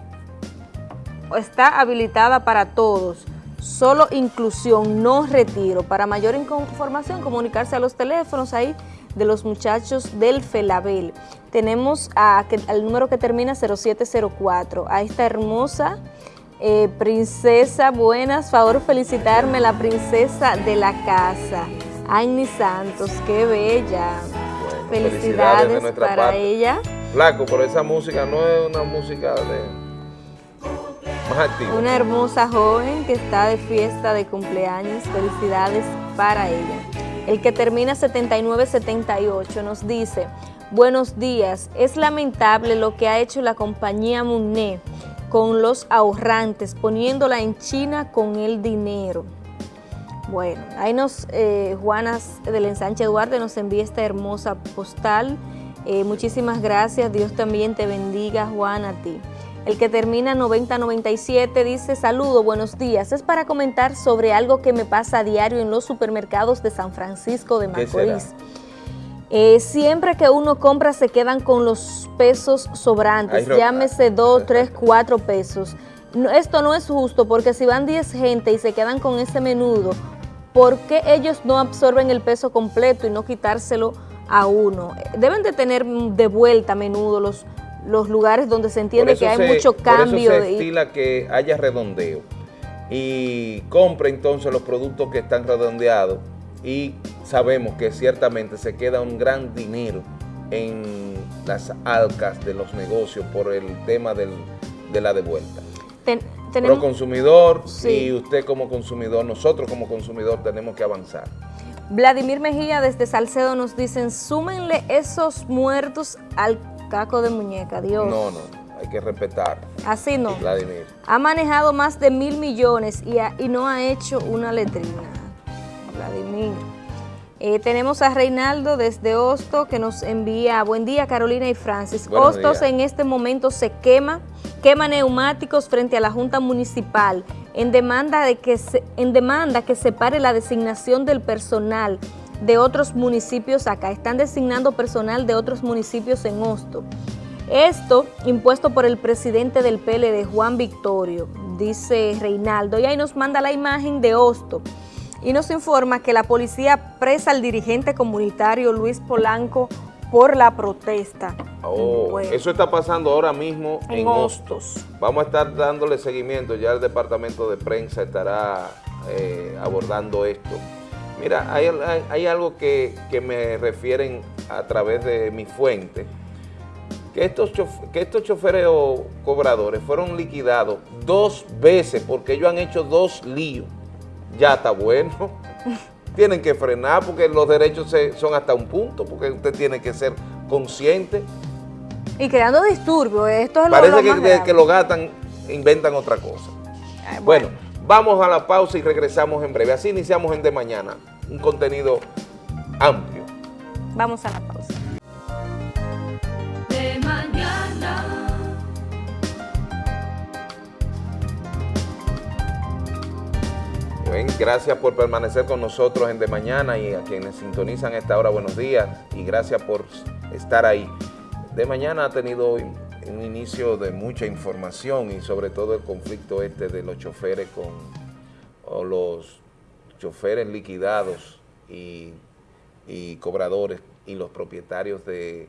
está habilitada para todos solo inclusión, no retiro. Para mayor información, comunicarse a los teléfonos ahí de los muchachos del FELABEL. Tenemos al número que termina 0704, a esta hermosa eh, princesa, buenas, favor felicitarme, la princesa de la casa, Agni Santos, qué bella. felicidades, para ella. Flaco, por esa música no es una música de una hermosa joven que está de fiesta de cumpleaños, felicidades para ella. El que termina 7978 nos dice, buenos días, es lamentable lo que ha hecho la compañía Muné con los ahorrantes, poniéndola en China con el dinero. Bueno, ahí nos, eh, Juanas del Ensanche Duarte nos envía esta hermosa postal. Eh, muchísimas gracias, Dios también te bendiga, Juan, a ti. El que termina 9097 dice, saludo, buenos días. Es para comentar sobre algo que me pasa a diario en los supermercados de San Francisco de Macorís. Eh, siempre que uno compra se quedan con los pesos sobrantes, llámese 2, 3, 4 pesos. esto no es justo porque si van 10 gente y se quedan con ese menudo, ¿por qué ellos no absorben el peso completo y no quitárselo a uno? Deben de tener de vuelta menudo los los lugares donde se entiende que hay mucho cambio. Por eso se estila que haya redondeo y compre entonces los productos que están redondeados y sabemos que ciertamente se queda un gran dinero en las alcas de los negocios por el tema del, de la devuelta. Pero consumidor y usted como consumidor, nosotros como consumidor tenemos que avanzar. Vladimir Mejía desde Salcedo nos dicen, súmenle esos muertos al caco de muñeca, Dios. No, no, hay que respetar. Así no. Vladimir. Ha manejado más de mil millones y, y no ha hecho una letrina. Vladimir. Eh, tenemos a Reinaldo desde Hosto que nos envía, buen día Carolina y Francis. Hostos en este momento se quema, quema neumáticos frente a la Junta Municipal en demanda, de que se, en demanda que separe la designación del personal de otros municipios acá. Están designando personal de otros municipios en Hosto. Esto impuesto por el presidente del PLD, Juan Victorio, dice Reinaldo. Y ahí nos manda la imagen de Hosto. Y nos informa que la policía presa al dirigente comunitario Luis Polanco por la protesta. Oh, eso está pasando ahora mismo en, Hostos. Vamos a estar dándole seguimiento, ya el departamento de prensa estará eh, abordando esto. Mira, hay, algo que, me refieren a través de mi fuente, que estos, que estos choferes o cobradores fueron liquidados dos veces porque ellos han hecho dos líos. Ya está bueno. Tienen que frenar porque los derechos son hasta un punto, porque usted tiene que ser consciente. Y creando disturbios, esto es Parece lo, lo que, que lo gastan, inventan otra cosa. bueno Vamos a la pausa y regresamos en breve. Así iniciamos en De Mañana, un contenido amplio. Vamos a la pausa. Gracias por permanecer con nosotros en De Mañana y a quienes sintonizan esta hora, buenos días y gracias por estar ahí. De Mañana ha tenido un inicio de mucha información y sobre todo el conflicto este de los choferes con los choferes liquidados y, cobradores y los propietarios de,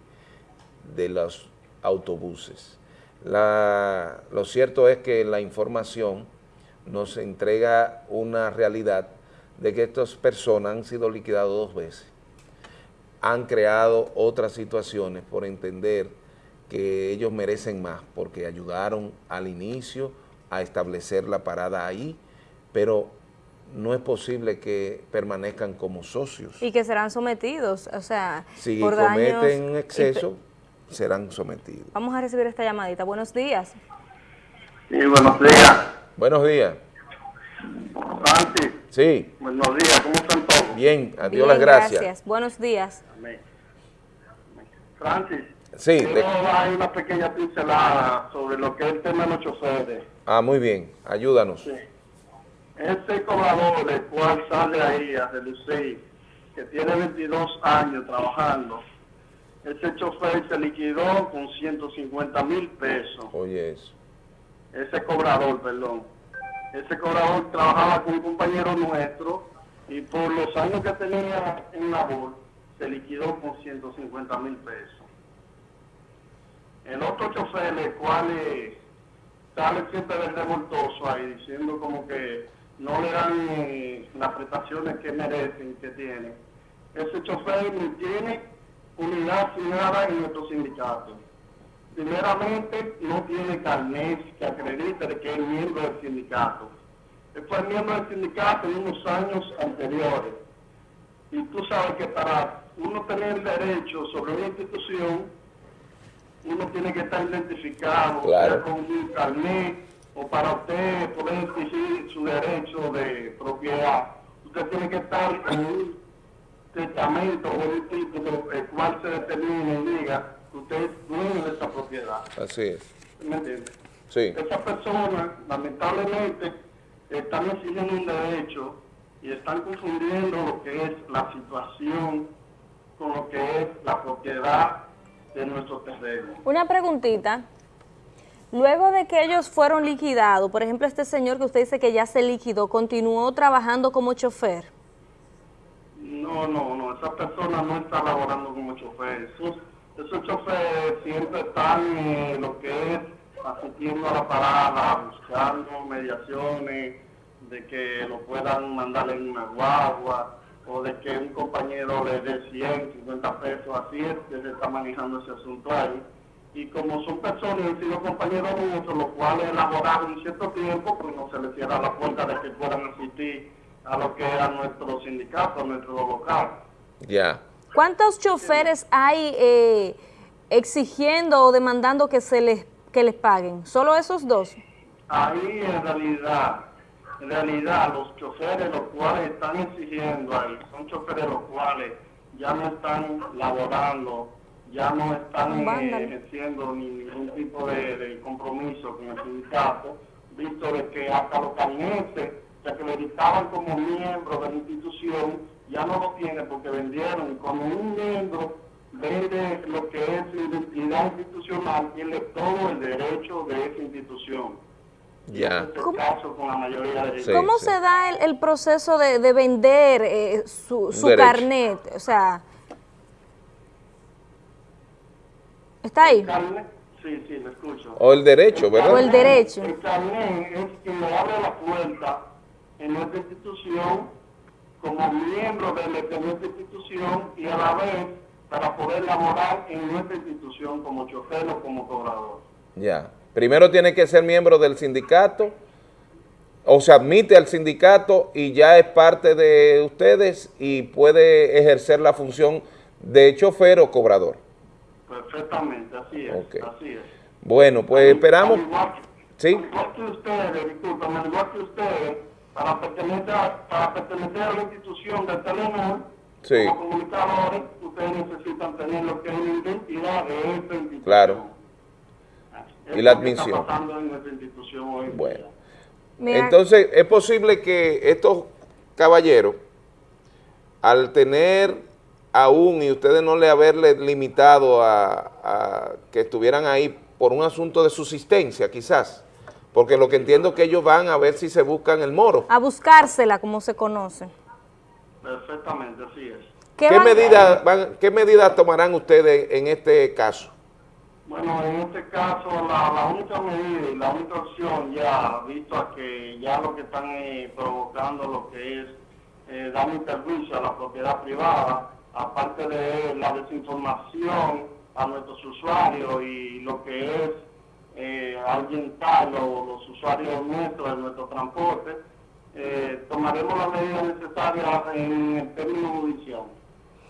de los autobuses. Lo cierto es que la información nos entrega una realidad de que estas personas han sido liquidadas dos veces. Han creado otras situaciones por entender que ellos merecen más porque ayudaron al inicio a establecer la parada ahí, pero no es posible que permanezcan como socios. Y que serán sometidos, o sea, Si por daños cometen y- exceso, serán sometidos. Vamos a recibir esta llamadita. Buenos días. Sí, buenos días. Buenos días. Francis, Sí, buenos días, ¿cómo están todos? bien, a Dios Bien, las gracias. Buenos días. Amén. Francis, Sí, quiero le- dar una pequeña pincelada sobre lo que es el tema de los choferes. Ah, muy bien, ayúdanos. Sí. Ese cobrador, el cual sale ahí a relucir, que tiene 22 años trabajando, ese chofer se liquidó con 150 mil pesos. Oye eso. Ese cobrador, perdón. Ese cobrador trabajaba con un compañero nuestro y por los años que tenía en labor se liquidó con 150 mil pesos. El otro chofer, el cual eh, sale siempre del revoltoso ahí diciendo como que no le dan eh, las prestaciones que merecen, que tienen. Ese chofer ni tiene unidad ni nada en nuestro sindicato. Primeramente, no tiene carnet que acredite de que es miembro del sindicato. Él fue miembro del sindicato en unos años anteriores. Y tú sabes que para uno tener derecho sobre una institución, uno tiene que estar identificado Claro. con un carnet o para usted poder exigir su derecho de propiedad. Usted tiene que estar en un testamento o un título el cual se determine y diga usted es dueño de esta propiedad. Así es. ¿Me entiende? Sí. Esas personas, lamentablemente, están exigiendo un derecho y están confundiendo lo que es la situación con lo que es la propiedad de nuestro terreno. Una preguntita. Luego de que ellos fueron liquidados, por ejemplo, este señor que usted dice que ya se liquidó, ¿continuó trabajando como chofer? No, no, no, esa persona no está laborando como chofer. Esos, esos choferes siempre están lo que es asistiendo a la parada, buscando mediaciones, de que lo puedan mandar en una guagua, o de que un compañero le dé 100, 50 pesos, así es que se está manejando ese asunto ahí. Y como son personas han sido compañeros nuestros, los cuales elaboraron un cierto tiempo, pues no se les cierra la puerta de que puedan asistir a lo que era nuestro sindicato, nuestro local. Ya. ¿Cuántos choferes hay eh, exigiendo o demandando que se les que les paguen? ¿Solo esos dos? Ahí en realidad, en realidad los choferes los cuales están exigiendo ahí, son choferes los cuales ya no están laborando, ya no están eh, ejerciendo ni- ningún tipo de, de compromiso con el sindicato, visto de que hasta los carnetes que acreditaban como miembros de la institución, ya no lo tienen porque vendieron. Y cuando un miembro vende lo que es su identidad institucional, tiene todo el derecho de esa institución. Ya. Este es el caso con la mayoría de Sí, ¿Cómo sí. se da el, el proceso de, de vender eh, su, su carnet? O sea, ¿está ahí? El carnet, sí, sí, lo escucho. O el derecho, ¿verdad? O el derecho. El carnet es quien le abre la puerta en nuestra institución como miembro de, nuestra institución y a la vez para poder laborar en nuestra institución como chofer o como cobrador. Ya. Primero tiene que ser miembro del sindicato, o se admite al sindicato y ya es parte de ustedes y puede ejercer la función de chofer o cobrador. Perfectamente, así es, así es. Bueno, pues esperamos. Al igual, Sí. al igual que ustedes, disculpen, al igual que ustedes, para pertenecer a, para pertenecer a la institución de Telenor, Sí. como comunicadores, ustedes necesitan tener lo que es la identidad de esta institución. Claro. Es Y la admisión. Está pasando en nuestra institución hoy. en Bueno. Entonces, es posible que estos caballeros, al tener aún y ustedes no le haberle limitado a, a que estuvieran ahí por un asunto de subsistencia, quizás, porque lo que entiendo es que ellos van a ver si se buscan el moro. a buscársela, como se conoce. Perfectamente, así es. ¿Qué, medida ¿Qué medidas tomarán ustedes en este caso? Bueno, en este caso la, la única medida y la única opción ya, visto a que ya lo que están eh, provocando lo que es eh, dar un a la propiedad privada, aparte de la desinformación a nuestros usuarios y lo que es eh, ahuyentar los, los usuarios nuestros de nuestro transporte, eh, tomaremos las medidas necesarias en el término judicial.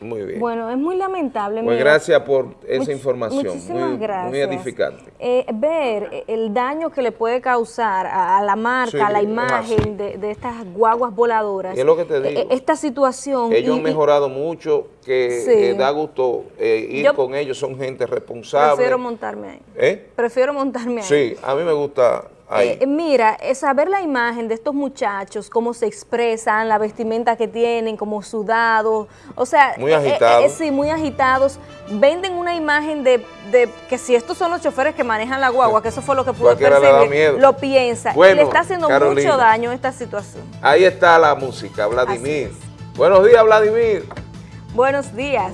Muy bien. Bueno, es muy lamentable. Pues mira. gracias por esa Much- información, muchísimas muy, muy gracias. edificante. Eh, ver el daño que le puede causar a, a la marca, Sí, a la imagen de, de estas guaguas voladoras. Y es lo que te digo. eh, Esta situación. Ellos y- han mejorado mucho, que Sí. eh, da gusto eh, ir Yo con ellos, son gente responsable. Prefiero montarme ahí. ¿Eh? Prefiero montarme ahí. Sí, a mí me gusta ahí. Eh, mira, eh, saber la imagen de estos muchachos, cómo se expresan, la vestimenta que tienen, como sudados, o sea, Muy agitados. sí, muy agitados. Venden una imagen de, de que si estos son los choferes que manejan la guagua, que eso fue lo que da percibir, miedo. lo piensa. y le está haciendo Carolina. mucho daño esta situación. Ahí está la música, Vladimir. Buenos días, Vladimir. Buenos días.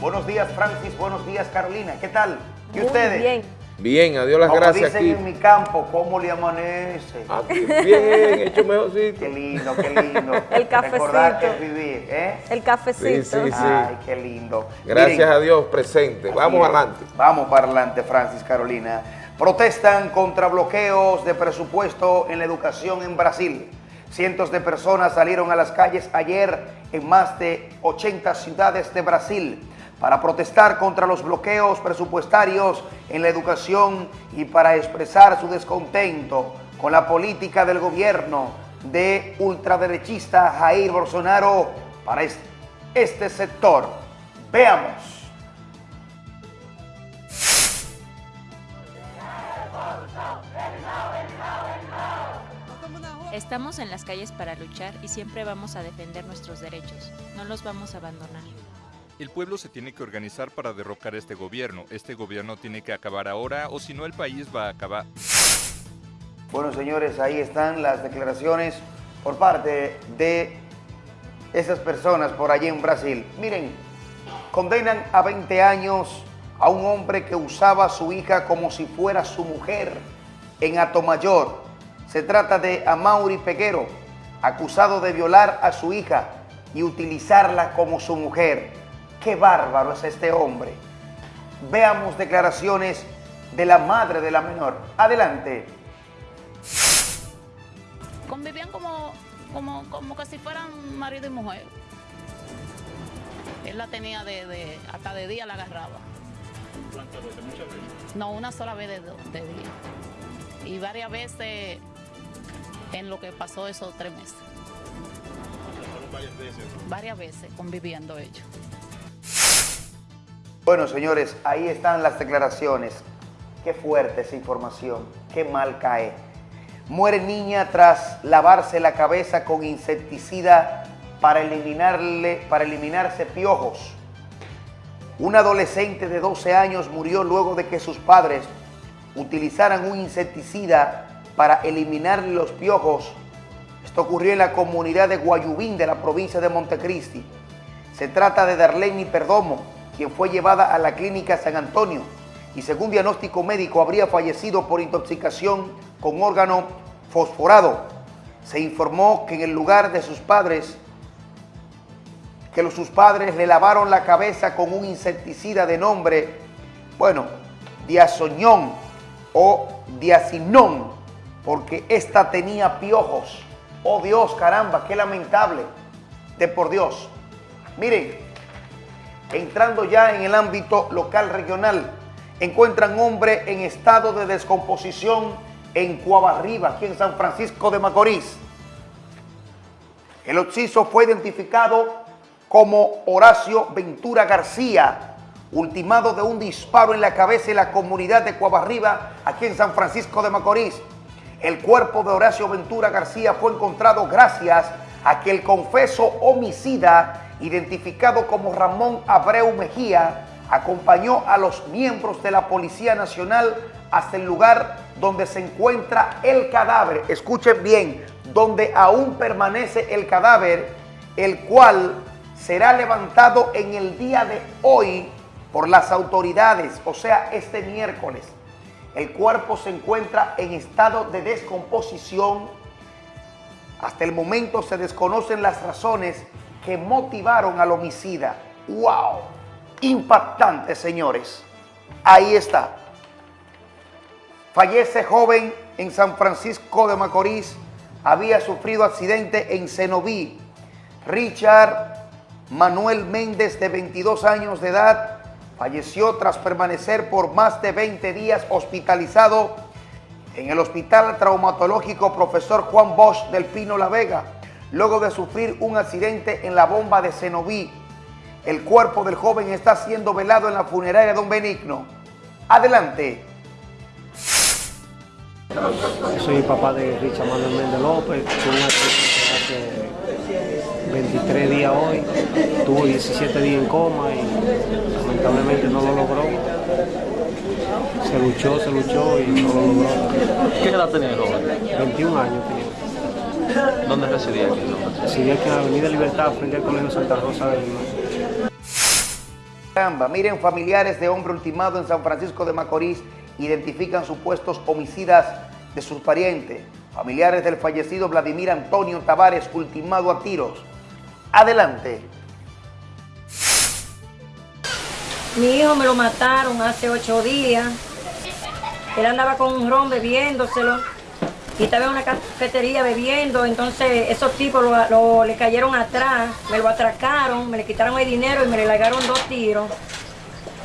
Buenos días, Francis. Buenos días, Carolina. ¿Qué tal? ¿Y Muy ustedes? bien. Bien, adiós las Como gracias dicen aquí. en mi campo, ¿cómo le amanece? Aquí, bien, hecho mejorcito. Qué lindo, qué lindo. El cafecito. Recordar que es vivir, ¿eh? El cafecito. Sí, sí, sí. Ay, qué lindo. Gracias Miren, a Dios presente. Vamos es. adelante. Vamos para adelante, Francis Carolina. Protestan contra bloqueos de presupuesto en la educación en Brasil. Cientos de personas salieron a las calles ayer en más de 80 ciudades de Brasil para protestar contra los bloqueos presupuestarios en la educación y para expresar su descontento con la política del gobierno de ultraderechista Jair Bolsonaro para es- este sector. Veamos. Estamos en las calles para luchar y siempre vamos a defender nuestros derechos. No los vamos a abandonar. El pueblo se tiene que organizar para derrocar este gobierno. Este gobierno tiene que acabar ahora o si no el país va a acabar. Bueno, señores, ahí están las declaraciones por parte de esas personas por allí en Brasil. Miren, condenan a 20 años a un hombre que usaba a su hija como si fuera su mujer en Atomayor. Se trata de Amaury Peguero, acusado de violar a su hija y utilizarla como su mujer. ¡Qué bárbaro es este hombre! Veamos declaraciones de la madre de la menor. Adelante. convivían como, como, como que si fueran marido y mujer. Él la tenía de, de- hasta de día la agarraba. ¿Cuántas veces? Muchas veces. No, una sola vez de, de día. Y varias veces en lo que pasó esos tres meses. Fueron varias veces. Varias veces conviviendo ellos. Bueno, señores, ahí están las declaraciones. Qué fuerte esa información, qué mal cae. Muere niña tras lavarse la cabeza con insecticida para, eliminarle, para eliminarse piojos. Un adolescente de 12 años murió luego de que sus padres utilizaran un insecticida para eliminar los piojos. Esto ocurrió en la comunidad de Guayubín de la provincia de Montecristi. Se trata de Darlene Perdomo, quien fue llevada a la clínica San Antonio y según diagnóstico médico habría fallecido por intoxicación con órgano fosforado. Se informó que en el lugar de sus padres, que sus padres le lavaron la cabeza con un insecticida de nombre, bueno, diazoñón o diacinón, porque esta tenía piojos. Oh Dios, caramba, qué lamentable. De por Dios. Miren, entrando ya en el ámbito local regional, encuentran hombre en estado de descomposición en Cuabarriba, aquí en San Francisco de Macorís. El occiso fue identificado como Horacio Ventura García, ultimado de un disparo en la cabeza en la comunidad de Cuabarriba, aquí en San Francisco de Macorís. El cuerpo de Horacio Ventura García fue encontrado gracias a que el confeso homicida, identificado como Ramón Abreu Mejía, acompañó a los miembros de la Policía Nacional hasta el lugar donde se encuentra el cadáver. Escuchen bien, donde aún permanece el cadáver, el cual será levantado en el día de hoy por las autoridades, o sea, este miércoles. El cuerpo se encuentra en estado de descomposición. Hasta el momento se desconocen las razones que motivaron al homicida. ¡Wow! Impactante, señores. Ahí está. Fallece joven en San Francisco de Macorís. Había sufrido accidente en Cenoví. Richard Manuel Méndez, de 22 años de edad, falleció tras permanecer por más de 20 días hospitalizado en el Hospital Traumatológico Profesor Juan Bosch del Pino La Vega, luego de sufrir un accidente en la bomba de Cenoví. El cuerpo del joven está siendo velado en la funeraria Don Benigno. Adelante. Soy papá de Richard Manuel Méndez López, 23 días hoy, tuvo 17 días en coma y lamentablemente no lo logró. Se luchó, se luchó y no lo logró. ¿Qué edad tenía el joven? 21 años tenía. ¿Dónde residía aquí? Residía aquí en la Avenida Libertad, frente al Colegio Santa Rosa de Lima. Caramba, miren, familiares de hombre ultimado en San Francisco de Macorís identifican supuestos homicidas de sus parientes. Familiares del fallecido Vladimir Antonio Tavares, ultimado a tiros. Adelante. Mi hijo me lo mataron hace ocho días. Él andaba con un ron bebiéndoselo y estaba en una cafetería bebiendo. Entonces esos tipos lo, lo- le cayeron atrás, me lo atracaron, me le quitaron el dinero y me le largaron dos tiros.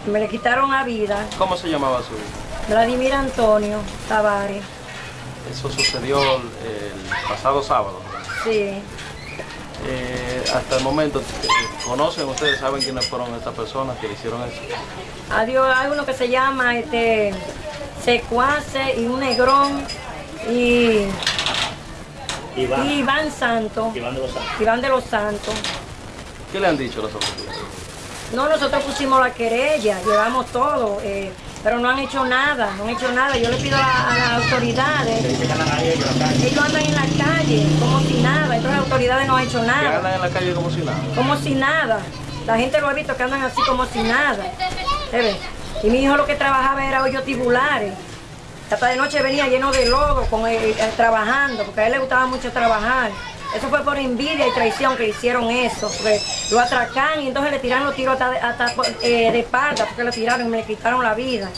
Me le quitaron la vida. ¿Cómo se llamaba su hijo? Vladimir Antonio Tavares. Eso sucedió el, el pasado sábado. Sí. Eh, hasta el momento, eh, ¿conocen ustedes, saben quiénes fueron estas personas que le hicieron eso? Adiós, hay uno que se llama este Secuace y un negrón y Iván. y Iván Santos. Iván de los Santos. Iván de los Santos. ¿Qué le han dicho las autoridades? No, nosotros pusimos la querella, llevamos todo, eh, pero no han hecho nada, no han hecho nada. Yo le pido a, a las autoridades, ellos andan en la calle como si nada, entonces las autoridades no han hecho Que nada, andan en la calle como si nada. como si nada. La gente lo ha visto que andan así como si nada. ¿Se ve? Y mi hijo lo que trabajaba era hoyos tibulares. Hasta de noche venía lleno de lodo con él, eh, trabajando, porque a él le gustaba mucho trabajar. Eso fue por envidia y traición que hicieron eso. porque lo atracan y entonces le tiraron los tiros hasta, hasta, eh, de espalda, porque lo tiraron y me quitaron la vida.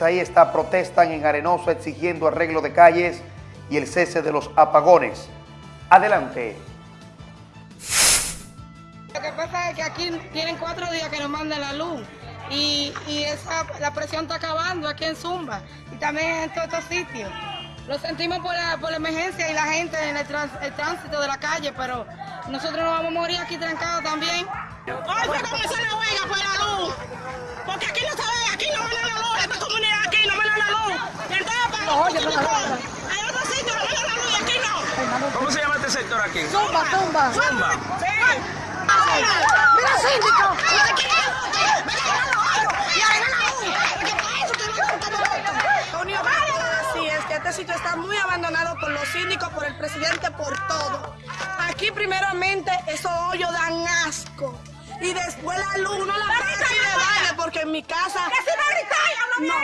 Ahí está, protestan en Arenoso exigiendo arreglo de calles y el cese de los apagones. Adelante. Lo que pasa es que aquí tienen cuatro días que nos mandan la luz y, y esa, la presión está acabando aquí en Zumba y también en todos estos sitios. Lo sentimos por la, por la emergencia y la gente en el, trans- el tránsito de la calle, pero nosotros nos vamos a morir aquí trancados también. Hoy fue comenzó la huelga por la luz. Porque aquí no se ve, aquí no me dan la luz. Esta comunidad aquí no me dan la luz. Y entonces para No, yo no. Hay otro sitio me dan la luz y aquí no. ¿Cómo se llama este sector aquí? Zumba, zumba. Zumba. Sí. Mira, síndico. Este sitio está muy abandonado por los síndicos, por el presidente, por todo. Aquí primeramente esos hoyos dan asco. Y después la luz, no la paga así de baile, porque en mi casa... No,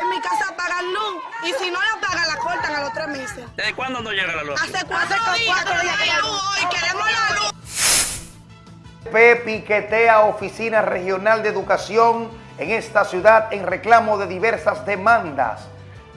en mi casa pagan luz. Y si no la pagan, la cortan a los tres meses. ¿Desde cuándo no llega la luz? Hace cuatro días que no hay luz hoy, queremos la luz. P piquetea Oficina Regional de Educación en esta ciudad en reclamo de diversas demandas.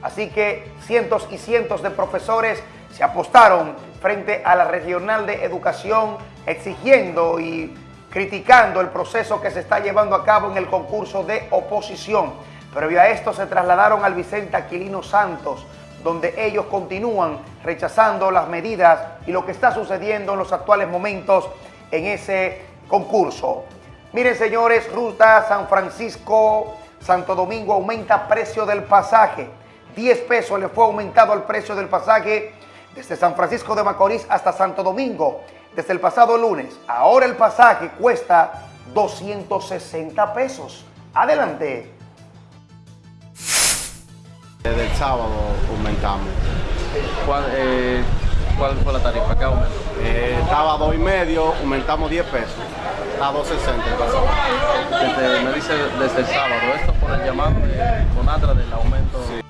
Así que cientos y cientos de profesores se apostaron frente a la Regional de Educación exigiendo y criticando el proceso que se está llevando a cabo en el concurso de oposición. Previo a esto se trasladaron al Vicente Aquilino Santos, donde ellos continúan rechazando las medidas y lo que está sucediendo en los actuales momentos en ese concurso. Miren señores, ruta San Francisco, Santo Domingo aumenta precio del pasaje. 10 pesos le fue aumentado el precio del pasaje desde San Francisco de Macorís hasta Santo Domingo desde el pasado lunes. Ahora el pasaje cuesta 260 pesos. Adelante. Desde el sábado aumentamos. ¿Cuál, eh, ¿Cuál fue la tarifa? ¿Qué aumentó? Eh, estaba a dos y medio, aumentamos 10 pesos. Está a 2.60 el pasado. Desde, me dice desde el sábado, esto por el llamado de Conatra del aumento.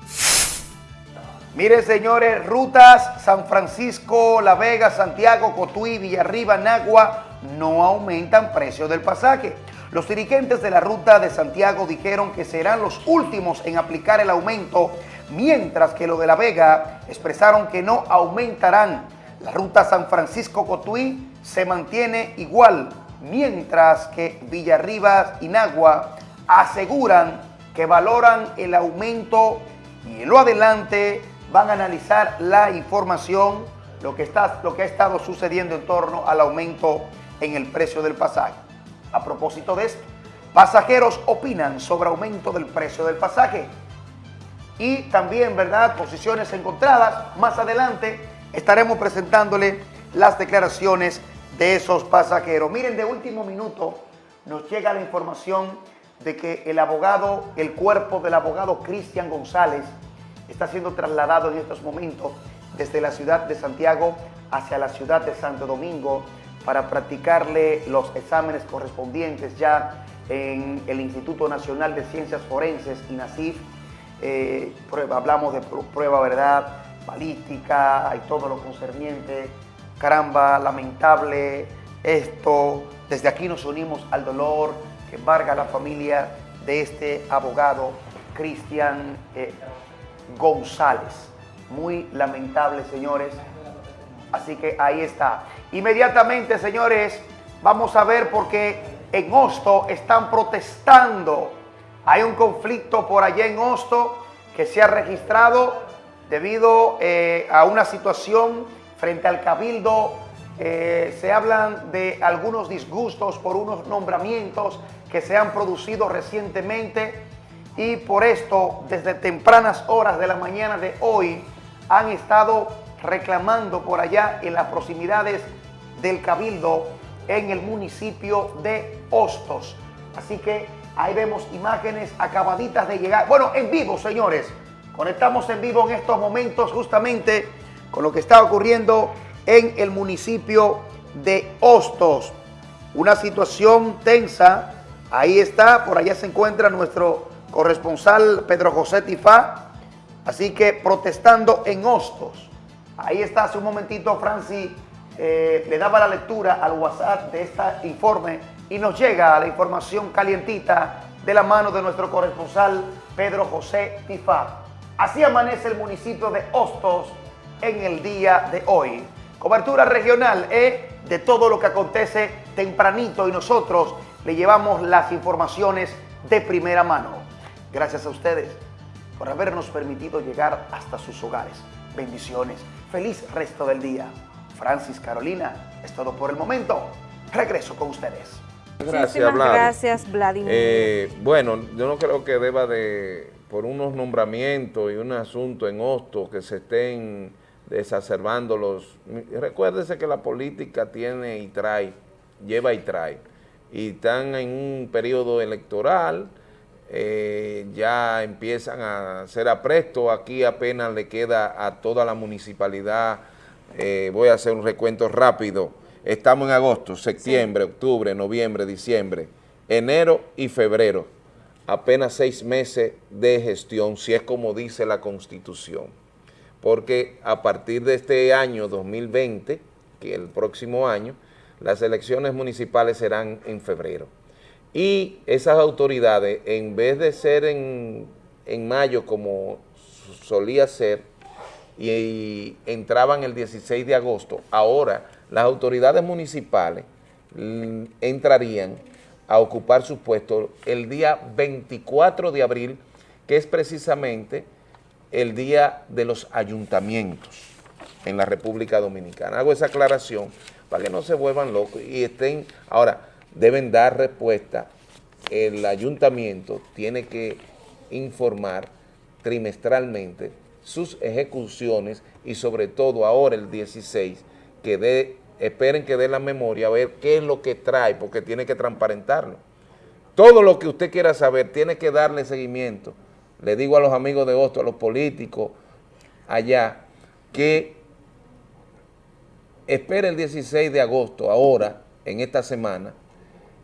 Mire, señores, rutas San Francisco, La Vega, Santiago, Cotuí, Villarriba, Nagua no aumentan precio del pasaje. Los dirigentes de la ruta de Santiago dijeron que serán los últimos en aplicar el aumento, mientras que lo de La Vega expresaron que no aumentarán. La ruta San Francisco-Cotuí se mantiene igual, mientras que Villarriba y Nagua aseguran que valoran el aumento y en lo adelante van a analizar la información, lo que, está, lo que ha estado sucediendo en torno al aumento en el precio del pasaje. A propósito de esto, pasajeros opinan sobre aumento del precio del pasaje y también, ¿verdad?, posiciones encontradas. Más adelante estaremos presentándole las declaraciones de esos pasajeros. Miren, de último minuto nos llega la información de que el abogado, el cuerpo del abogado Cristian González está siendo trasladado en estos momentos desde la ciudad de Santiago hacia la ciudad de Santo Domingo para practicarle los exámenes correspondientes ya en el Instituto Nacional de Ciencias Forenses, INACIF. Eh, prueba, hablamos de prueba, ¿verdad? Balística y todo lo concerniente. Caramba, lamentable esto. Desde aquí nos unimos al dolor que embarga la familia de este abogado, Cristian eh, González. Muy lamentable, señores. Así que ahí está. Inmediatamente, señores, vamos a ver porque en Hosto están protestando. Hay un conflicto por allá en Hosto que se ha registrado debido eh, a una situación frente al cabildo. Eh, se hablan de algunos disgustos por unos nombramientos que se han producido recientemente y por esto desde tempranas horas de la mañana de hoy han estado reclamando por allá en las proximidades del Cabildo en el municipio de Hostos. Así que ahí vemos imágenes acabaditas de llegar. Bueno, en vivo, señores. Conectamos en vivo en estos momentos justamente con lo que está ocurriendo en el municipio de Hostos. Una situación tensa. Ahí está, por allá se encuentra nuestro corresponsal Pedro José Tifá. Así que protestando en Hostos. Ahí está hace un momentito Francis eh, le daba la lectura al WhatsApp de este informe y nos llega la información calientita de la mano de nuestro corresponsal Pedro José Tifá. Así amanece el municipio de Hostos en el día de hoy. Cobertura regional ¿eh? de todo lo que acontece tempranito y nosotros le llevamos las informaciones de primera mano. Gracias a ustedes por habernos permitido llegar hasta sus hogares. Bendiciones. Feliz resto del día. Francis Carolina, es todo por el momento. Regreso con ustedes. Gracias, Vlad. gracias, Vladimir. Eh, bueno, yo no creo que deba de, por unos nombramientos y un asunto en Hosto que se estén desacerbando los... Recuérdese que la política tiene y trae, lleva y trae. Y están en un periodo electoral, eh, ya empiezan a ser apresto, aquí apenas le queda a toda la municipalidad eh, voy a hacer un recuento rápido. Estamos en agosto, septiembre, octubre, noviembre, diciembre, enero y febrero. Apenas seis meses de gestión, si es como dice la Constitución. Porque a partir de este año 2020, que el próximo año, las elecciones municipales serán en febrero. Y esas autoridades, en vez de ser en, en mayo como solía ser, y, entraban el 16 de agosto, ahora las autoridades municipales mm, entrarían a ocupar sus puestos el día 24 de abril, que es precisamente el día de los ayuntamientos en la República Dominicana. Hago esa aclaración para que no se vuelvan locos y estén, ahora, deben dar respuesta, el ayuntamiento tiene que informar trimestralmente sus ejecuciones y sobre todo ahora el 16, que dé, esperen que dé la memoria a ver qué es lo que trae, porque tiene que transparentarlo. Todo lo que usted quiera saber tiene que darle seguimiento. Le digo a los amigos de Hosto, a los políticos allá, que espera el 16 de agosto, ahora, en esta semana,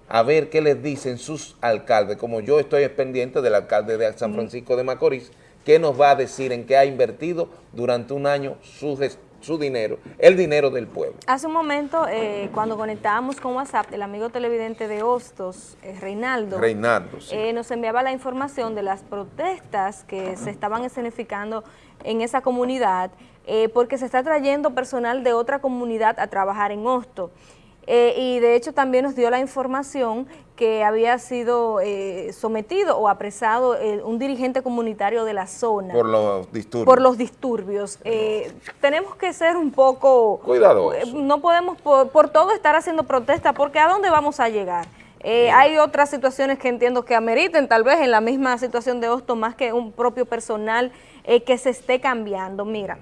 a ver qué les dicen sus alcaldes, como yo estoy pendiente del alcalde de San Francisco de Macorís, qué nos va a decir en qué ha invertido durante un año su, su dinero, el dinero del pueblo. Hace un momento, eh, cuando conectábamos con WhatsApp, el amigo televidente de Hostos, eh, Reinaldo, Reinaldo sí. eh, nos enviaba la información de las protestas que se estaban escenificando en esa comunidad, eh, porque se está trayendo personal de otra comunidad a trabajar en Hosto. Eh, y de hecho también nos dio la información que había sido eh, sometido o apresado eh, un dirigente comunitario de la zona. Por los disturbios. Por los disturbios. Eh, tenemos que ser un poco... Cuidadosos. No podemos por, por todo estar haciendo protesta porque ¿a dónde vamos a llegar? Eh, hay otras situaciones que entiendo que ameriten, tal vez en la misma situación de Hosto, más que un propio personal eh, que se esté cambiando. Mira,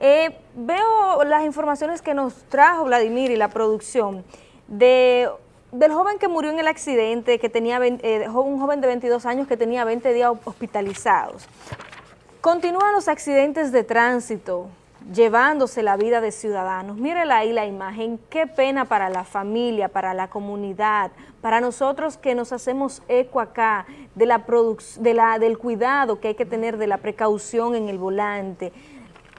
eh, veo las informaciones que nos trajo Vladimir y la producción de, del joven que murió en el accidente, que tenía 20, eh, un joven de 22 años que tenía 20 días hospitalizados. Continúan los accidentes de tránsito llevándose la vida de ciudadanos. Mírela ahí la imagen, qué pena para la familia, para la comunidad, para nosotros que nos hacemos eco acá de la de la, del cuidado que hay que tener, de la precaución en el volante.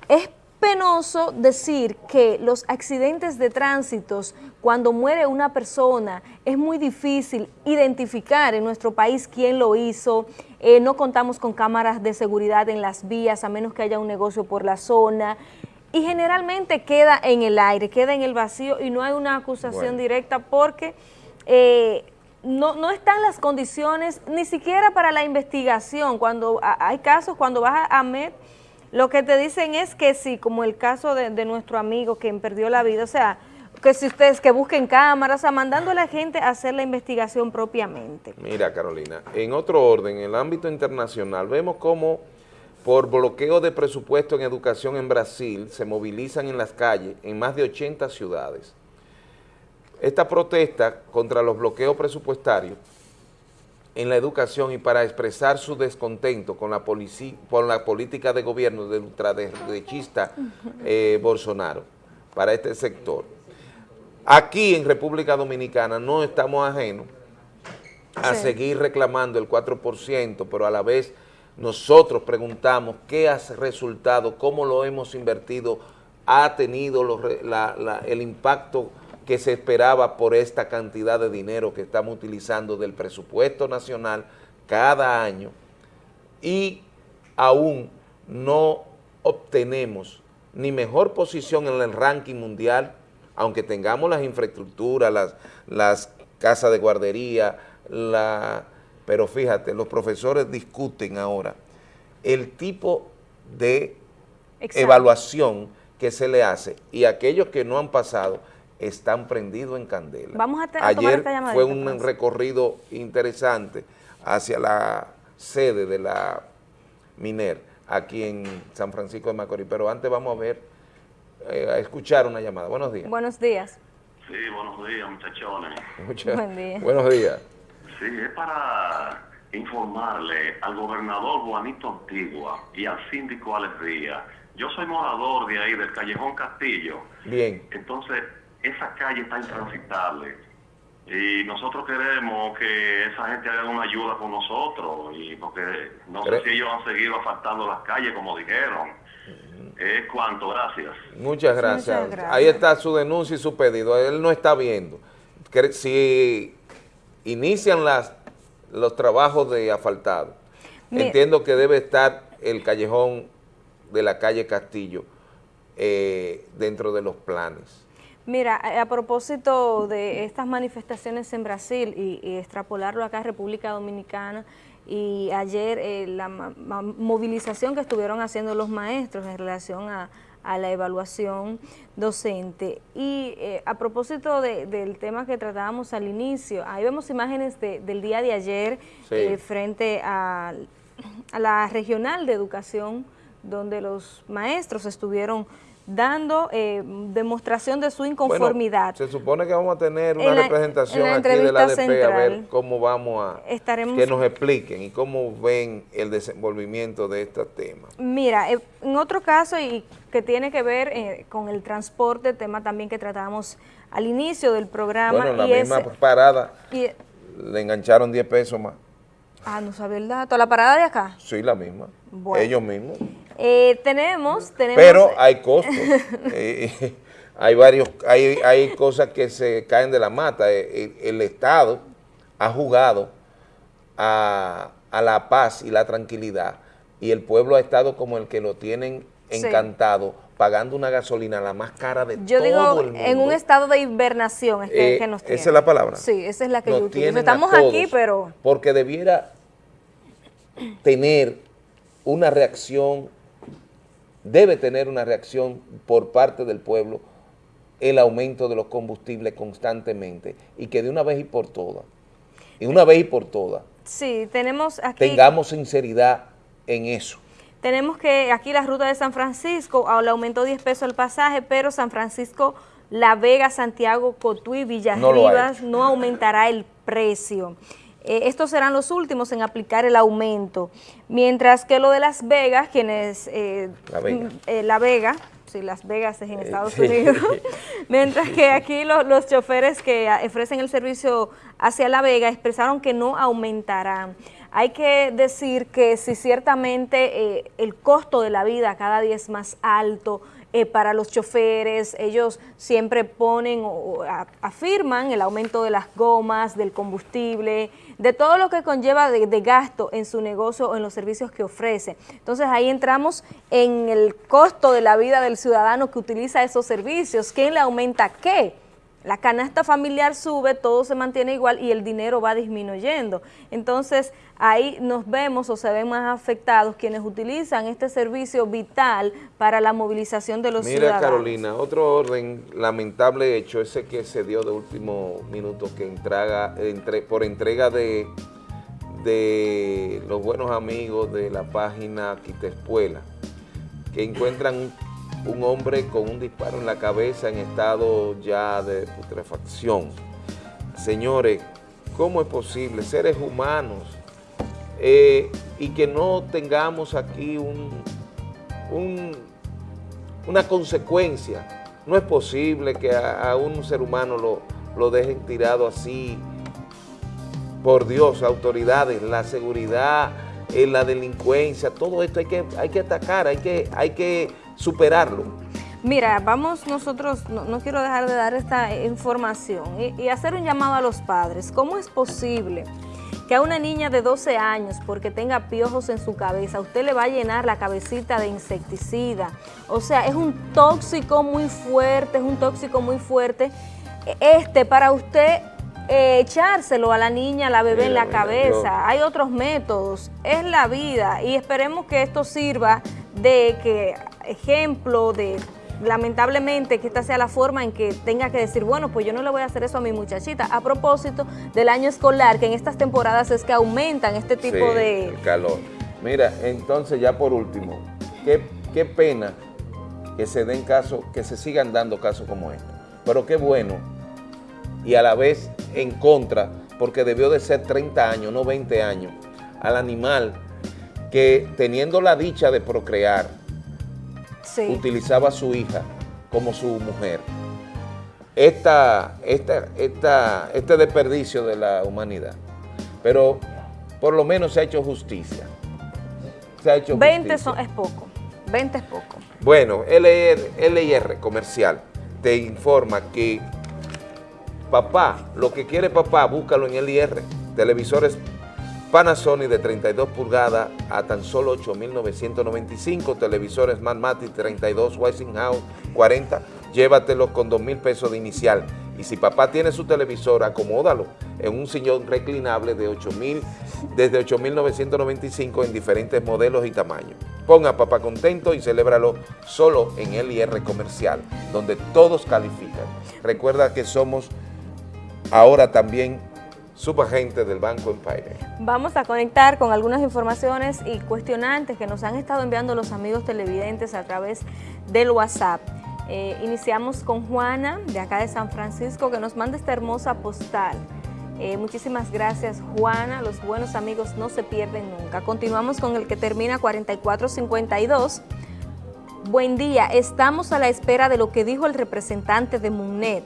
Es penoso decir que los accidentes de tránsito, cuando muere una persona, es muy difícil identificar en nuestro país quién lo hizo, eh, no contamos con cámaras de seguridad en las vías, a menos que haya un negocio por la zona, y generalmente queda en el aire, queda en el vacío y no hay una acusación Bueno. directa porque eh, no, no están las condiciones ni siquiera para la investigación. Cuando a- hay casos, cuando vas a, a MED, lo que te dicen es que sí, como el caso de, nuestro amigo quien perdió la vida, o sea, que si ustedes que busquen cámaras, o sea, mandando a la gente a hacer la investigación propiamente. Mira, Carolina, en otro orden, en el ámbito internacional, vemos cómo por bloqueo de presupuesto en educación en Brasil se movilizan en las calles en más de 80 ciudades. Esta protesta contra los bloqueos presupuestarios en la educación y para expresar su descontento con la, con la política de gobierno del ultraderechista eh, Bolsonaro para este sector. Aquí en República Dominicana no estamos ajenos a Sí. seguir reclamando el 4%, pero a la vez nosotros preguntamos qué ha resultado, cómo lo hemos invertido, ha tenido los la- la- el impacto que se esperaba por esta cantidad de dinero que estamos utilizando del presupuesto nacional cada año y aún no obtenemos ni mejor posición en el ranking mundial, aunque tengamos las infraestructuras, las, las casas de guardería, la, pero fíjate, los profesores discuten ahora el tipo de evaluación que se le hace y aquellos que no han pasado están prendidos en candela. Vamos a te- a tomar Ayer esta llamadita, fue un recorrido interesante hacia la sede de la MINER aquí en San Francisco de Macorís, pero antes vamos a ver, eh, a escuchar una llamada. Buenos días. Buenos días. Sí, buenos días, muchachones. Muchas- Buen día. Buenos días. Sí, es para informarle al gobernador Juanito Antigua y al síndico Alex Díaz. Yo soy morador de ahí, del Callejón Castillo. Bien. Entonces, esa calle está intransitable. Y nosotros queremos que esa gente haga una ayuda con nosotros. Y porque no sé si ellos han seguido asfaltando las calles como dijeron. Es cuanto, gracias. Muchas gracias. Muchas gracias. Ahí está su denuncia y su pedido. Él no está viendo. Si inician las, los trabajos de asfaltado, entiendo que debe estar el callejón de la calle Castillo eh, dentro de los planes. Mira, a, a propósito de estas manifestaciones en Brasil y, y extrapolarlo acá a República Dominicana, y ayer eh, la movilización que estuvieron haciendo los maestros en relación a, a la evaluación docente. Y eh, a propósito de- del tema que tratábamos al inicio, ahí vemos imágenes de- del día de ayer Sí. eh, frente a, a la regional de educación, donde los maestros estuvieron dando eh, demostración de su inconformidad. Bueno, se supone que vamos a tener una la- representación aquí de la ADP a ver central. cómo vamos a... Estaremos- que nos expliquen y cómo ven el desenvolvimiento de este tema. Mira, eh, en otro caso y que tiene que ver eh, con el transporte, tema también que tratábamos al inicio del programa. Bueno, la y misma es- parada y- le engancharon 10 pesos más. ah, no sabía el dato. La parada de acá. Sí, la misma. Bueno. Ellos mismos. Eh, tenemos, tenemos... Pero hay costos. Eh, hay varios, hay, hay cosas que se caen de la mata. Eh, El, el Estado ha jugado a, a la paz y la tranquilidad y el pueblo ha estado como el que lo tienen Sí. encantado pagando una gasolina la más cara de Yo todo digo, el mundo. en un estado de hibernación es que, Eh, que nos esa tiene. es la palabra. Sí, esa es la que Nos yo utilizo. Estamos aquí, pero... Porque debiera tener una reacción, debe tener una reacción por parte del pueblo el aumento de los combustibles constantemente y que de una vez y por todas, y una vez y por todas, Sí, tenemos aquí... tengamos sinceridad en eso. Tenemos que aquí la ruta de San Francisco, ah, le aumentó 10 pesos el pasaje, pero San Francisco, La Vega, Santiago, Cotuí, Villas No no aumentará el precio. Eh, estos serán los últimos en aplicar el aumento. Mientras que lo de Las Vegas, quienes... eh, La Vega. mm, eh, La Vega, sí, Las Vegas es en Estados Unidos. Mientras que aquí lo- los choferes que ofrecen el servicio hacia La Vega expresaron que no aumentarán. Hay que decir que si ciertamente eh, el costo de la vida cada día es más alto eh, para los choferes, ellos siempre ponen o, afirman el aumento de las gomas, del combustible, de todo lo que conlleva de gasto en su negocio o en los servicios que ofrece. Entonces ahí entramos en el costo de la vida del ciudadano que utiliza esos servicios. ¿Quién le aumenta qué? La canasta familiar sube, todo se mantiene igual y el dinero va disminuyendo. Entonces, ahí nos vemos o se ven más afectados quienes utilizan este servicio vital para la movilización de los Mira, ciudadanos. Carolina, otro orden lamentable hecho, ese que se dio de último minuto, que entrega, entre, por entrega de, de los buenos amigos de la página Quitespuela, que encuentran un, un hombre con un disparo en la cabeza en estado ya de putrefacción. Señores, ¿cómo es posible? Seres humanos, eh, y que no tengamos aquí un, un- una consecuencia. No es posible que a, a un ser humano lo, lo dejen tirado así. Por Dios, autoridades, la seguridad, eh, la delincuencia, todo esto hay que, hay que atacar, hay que, hay que superarlo. Mira, vamos nosotros, no, no quiero dejar de dar esta información y, y hacer un llamado a los padres. ¿Cómo es posible que a una niña de 12 años, porque tenga piojos en su cabeza, usted le va a llenar la cabecita de insecticida? O sea, es un tóxico muy fuerte, es un tóxico muy fuerte. Este, para usted eh, echárselo a la niña, a la bebé en la cabeza. Hay otros métodos, es la vida y esperemos que esto sirva de que ejemplo de lamentablemente que esta sea la forma en que tenga que decir, bueno, pues yo no le voy a hacer eso a mi muchachita. A propósito del año escolar, que en estas temporadas es que aumentan este tipo Sí, de... el calor. Mira, entonces ya por último, qué, qué pena que se den casos, que se sigan dando casos como este. Pero qué bueno y a la vez en contra, porque debió de ser 30 años, no 20 años, al animal que teniendo la dicha de procrear, Sí. utilizaba a su hija como su mujer. Esta, esta, esta, este desperdicio de la humanidad. Pero por lo menos se ha hecho justicia. Se ha hecho 20 justicia. son, es poco, 20 es poco. Bueno, LIR, LIR Comercial te informa que papá, lo que quiere papá, búscalo en LIR. Televisores Panasonic de 32 pulgadas a tan solo 8.995. Televisores Smartmatic 32 Westinghouse 40. Llévatelos con 2 mil pesos de inicial. Y si papá tiene su televisor, acomódalo en un sillón reclinable de 8.000, desde 8.995 en diferentes modelos y tamaños. Ponga papá contento y celébralo solo en LIR Comercial, donde todos califican. Recuerda que somos ahora también subagentes del Banco Empire. Vamos a conectar con algunas informaciones y cuestionantes que nos han estado enviando los amigos televidentes a través del WhatsApp. Eh, iniciamos con Juana, de acá de San Francisco, que nos manda esta hermosa postal. Eh, muchísimas gracias, Juana. Los buenos amigos no se pierden nunca. Continuamos con el que termina 4452. Buen día, estamos a la espera de lo que dijo el representante de MUNET.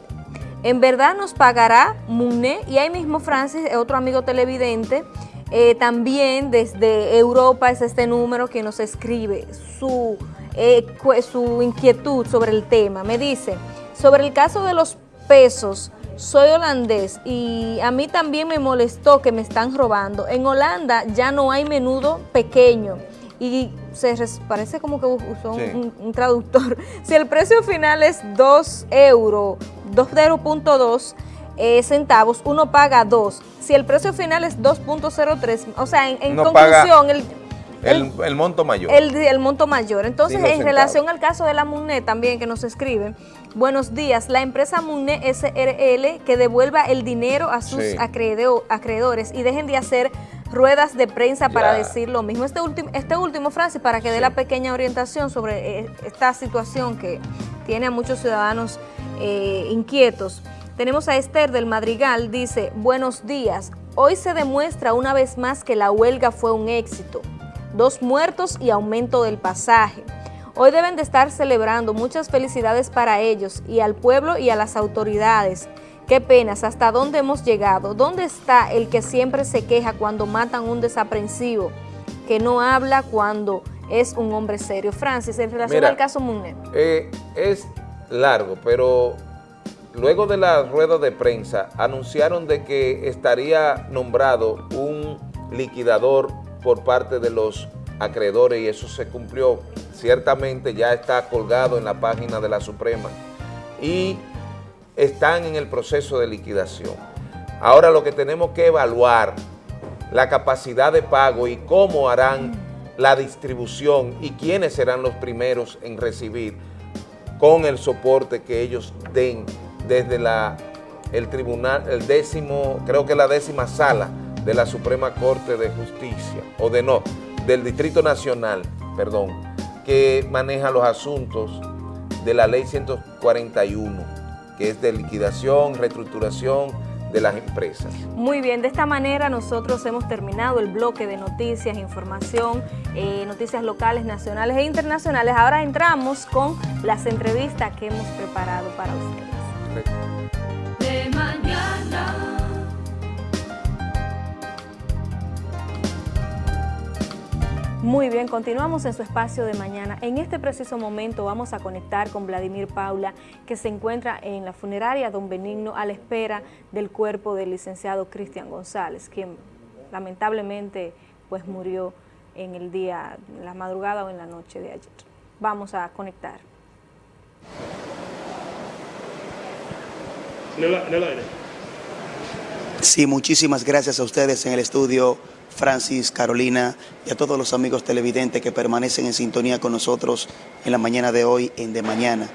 En verdad nos pagará MUNET y ahí mismo Francis, otro amigo televidente, eh, también desde Europa es este número que nos escribe su, eh, su inquietud sobre el tema. Me dice, sobre el caso de los pesos, soy holandés y a mí también me molestó que me están robando. En Holanda ya no hay menudo pequeño y se parece como que usó sí. un, un, traductor. Si el precio final es 2 euros, 2,02 eh, centavos, uno paga 2. Si el precio final es 2.03, o sea, en, en conclusión, el, el, el, monto mayor. El, el monto mayor. Entonces, en centavos. relación al caso de la MUNE también que nos escribe, buenos días, la empresa MUNE SRL que devuelva el dinero a sus sí. acreedores y dejen de hacer ruedas de prensa ya. para decir lo mismo. Este, último, este último, Francis, para que dé la pequeña orientación sobre eh, esta situación que tiene a muchos ciudadanos eh, inquietos. Tenemos a Esther del Madrigal, dice, buenos días, hoy se demuestra una vez más que la huelga fue un éxito. Dos muertos y aumento del pasaje. Hoy deben de estar celebrando muchas felicidades para ellos y al pueblo y a las autoridades. Qué penas, hasta dónde hemos llegado. ¿Dónde está el que siempre se queja cuando matan un desaprensivo? Que no habla cuando es un hombre serio. Francis, en relación Mira, al caso Munet. Eh, es largo, pero luego de la rueda de prensa anunciaron de que estaría nombrado un liquidador por parte de los acreedores y eso se cumplió. Ciertamente ya está colgado en la página de la Suprema y están en el proceso de liquidación. Ahora lo que tenemos que evaluar la capacidad de pago y cómo harán la distribución y quiénes serán los primeros en recibir con el soporte que ellos den desde la, el tribunal, el décimo, creo que la décima sala de la Suprema Corte de Justicia, o de no, del Distrito Nacional, perdón, que maneja los asuntos de la Ley 141, que es de liquidación, reestructuración de las empresas. Muy bien, de esta manera nosotros hemos terminado el bloque de noticias, información, eh, noticias locales, nacionales e internacionales. Ahora entramos con las entrevistas que hemos preparado para ustedes. De Muy bien, continuamos en su espacio de mañana. En este preciso momento vamos a conectar con Vladimir Paula, que se encuentra en la funeraria Don Benigno a la espera del cuerpo del licenciado Cristian González, quien lamentablemente pues murió en el día, en la madrugada o en la noche de ayer. Vamos a conectar. Sí, muchísimas gracias a ustedes en el estudio Francis, Carolina y a todos los amigos televidentes que permanecen en sintonía con nosotros en la mañana de hoy, en De Mañana.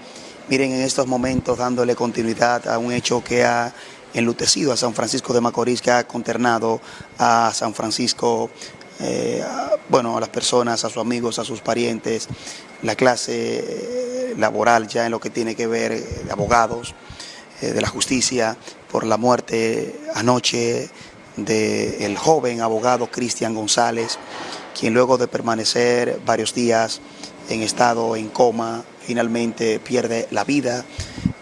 Miren, en estos momentos dándole continuidad a un hecho que ha enlutecido a San Francisco de Macorís, que ha conternado a San Francisco, eh, bueno, a las personas, a sus amigos, a sus parientes, la clase eh, laboral ya en lo que tiene que ver eh, de abogados, de la justicia, por la muerte anoche del joven abogado Cristian González, quien luego de permanecer varios días en estado en coma, finalmente pierde la vida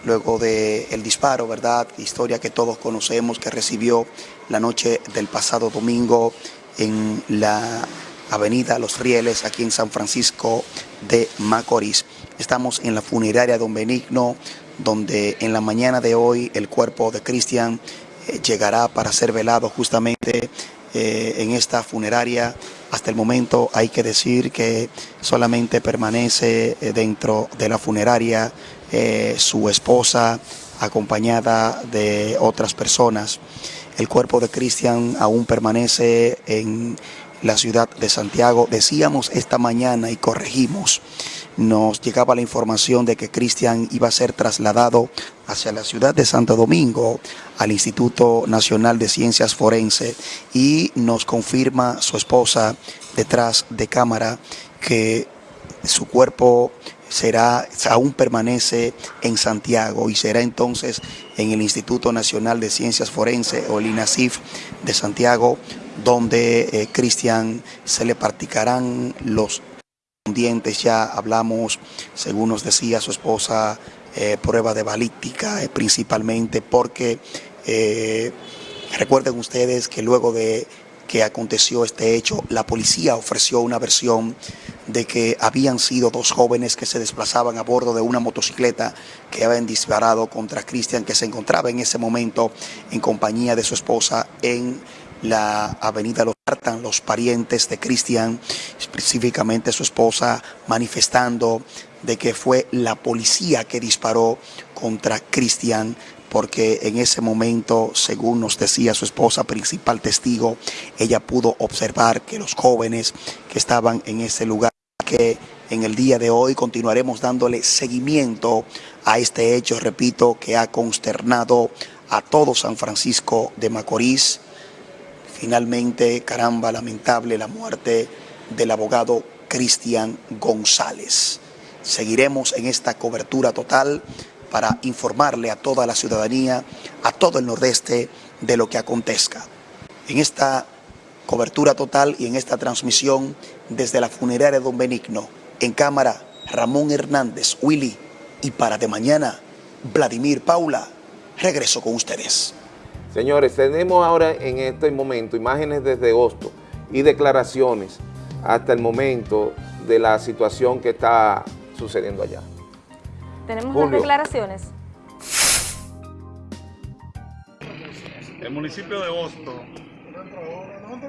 luego del el disparo, ¿verdad? Historia que todos conocemos que recibió la noche del pasado domingo en la avenida Los Rieles, aquí en San Francisco de Macorís. Estamos en la funeraria Don Benigno, donde en la mañana de hoy el cuerpo de Cristian llegará para ser velado justamente eh, en esta funeraria. Hasta el momento hay que decir que solamente permanece eh, dentro de la funeraria eh, su esposa acompañada de otras personas. El cuerpo de Cristian aún permanece en la ciudad de Santiago. Decíamos esta mañana y corregimos, nos llegaba la información de que Cristian iba a ser trasladado hacia la ciudad de Santo Domingo, al Instituto Nacional de Ciencias Forense, y nos confirma su esposa detrás de cámara que su cuerpo será, aún permanece en Santiago y será entonces en el Instituto Nacional de Ciencias Forenses o el INACIF de Santiago, donde eh, Cristian se le practicarán los dientes. Ya hablamos, según nos decía su esposa, eh, prueba de balística, eh, principalmente porque eh, recuerden ustedes que luego de que aconteció este hecho, la policía ofreció una versión de que habían sido dos jóvenes que se desplazaban a bordo de una motocicleta que habían disparado contra Cristian, que se encontraba en ese momento en compañía de su esposa en la avenida Los Artan, los parientes de Cristian, específicamente su esposa, manifestando de que fue la policía que disparó contra Cristian porque en ese momento, según nos decía su esposa, principal testigo, ella pudo observar que los jóvenes que estaban en ese lugar, que en el día de hoy continuaremos dándole seguimiento a este hecho, repito, que ha consternado a todo San Francisco de Macorís. Finalmente, caramba, lamentable la muerte del abogado Cristian González. Seguiremos en esta cobertura total para informarle a toda la ciudadanía, a todo el nordeste, de lo que acontezca. En esta cobertura total y en esta transmisión desde la funeraria Don Benigno, en cámara Ramón Hernández, Willy, y para de mañana, Vladimir Paula, regreso con ustedes. Señores, tenemos ahora en este momento imágenes desde Hosto y declaraciones hasta el momento de la situación que está sucediendo allá. Tenemos las declaraciones. El municipio de Hosto,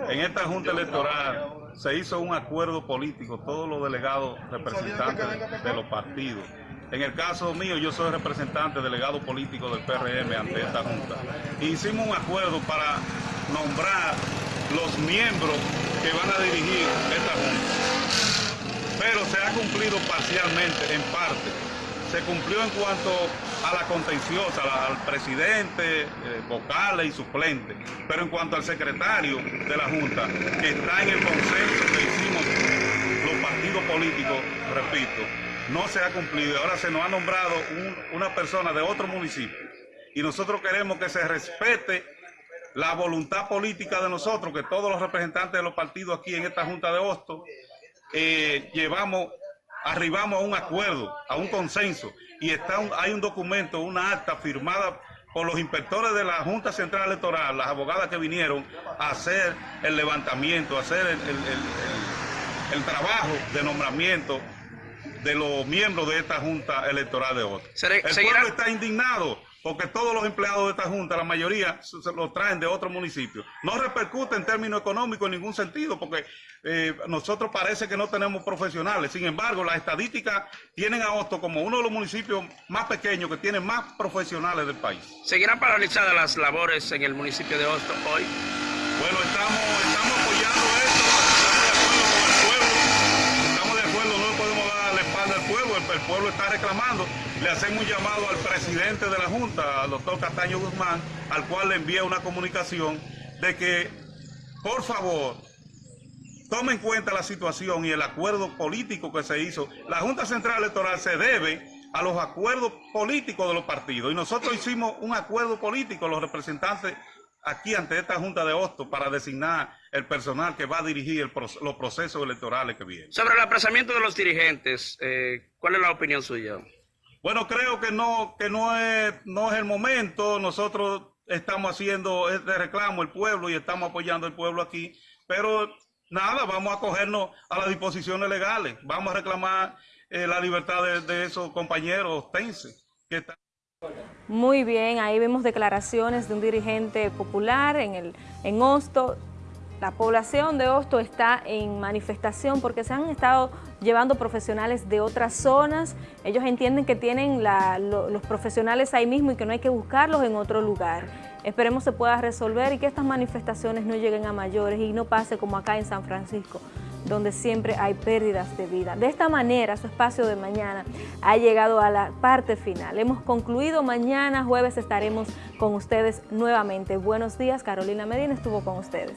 en esta junta electoral, se hizo un acuerdo político, todos los delegados representantes de los partidos. En el caso mío, yo soy representante, delegado político del PRM ante esta junta. Hicimos un acuerdo para nombrar los miembros que van a dirigir esta junta. Pero se ha cumplido parcialmente, en parte se cumplió en cuanto a la contenciosa, al presidente, eh, vocales y suplentes, pero en cuanto al secretario de la Junta, que está en el consenso que hicimos los partidos políticos, repito, no se ha cumplido. Ahora se nos ha nombrado una persona de otro municipio y nosotros queremos que se respete la voluntad política de nosotros, que todos los representantes de los partidos aquí en esta Junta de Hosto eh, llevamos arribamos a un acuerdo, a un consenso, y está hay un documento, una acta firmada por los inspectores de la Junta Central Electoral, las abogadas que vinieron a hacer el levantamiento, a hacer el, trabajo de nombramiento de los miembros de esta Junta Electoral de hoy. El pueblo está indignado porque todos los empleados de esta Junta, la mayoría, se los traen de otro municipio. No repercute en términos económicos en ningún sentido, porque eh, nosotros parece que no tenemos profesionales. Sin embargo, las estadísticas tienen a Hosto como uno de los municipios más pequeños que tiene más profesionales del país. ¿Seguirán paralizadas las labores en el municipio de Hosto hoy? Bueno, estamos, pueblo, está reclamando le hacemos un llamado al presidente de la Junta, al doctor Castaño Guzmán, al cual le envía una comunicación de que, por favor, tome en cuenta la situación y el acuerdo político que se hizo. La Junta Central Electoral se debe a los acuerdos políticos de los partidos y nosotros hicimos un acuerdo político, los representantes aquí ante esta Junta de Hosto para designar el personal que va a dirigir los procesos electorales que vienen. Sobre el apresamiento de los dirigentes, eh, ¿cuál es la opinión suya? Bueno, creo que no, que no es, no es el momento. Nosotros estamos haciendo este reclamo el pueblo y estamos apoyando al pueblo aquí. Pero nada, vamos a cogernos a las disposiciones legales. Vamos a reclamar eh, la libertad de, esos compañeros tense que están... Muy bien, ahí vemos declaraciones de un dirigente popular en, el, en la población de Hosto está en manifestación porque se han estado llevando profesionales de otras zonas. Ellos entienden que tienen los profesionales ahí mismo y que no hay que buscarlos en otro lugar. Esperemos se pueda resolver y que estas manifestaciones no lleguen a mayores y no pase como acá en San Francisco, donde siempre hay pérdidas de vida. De esta manera, su espacio de mañana ha llegado a la parte final. Hemos concluido, mañana jueves estaremos con ustedes nuevamente. Buenos días, Carolina Medina estuvo con ustedes.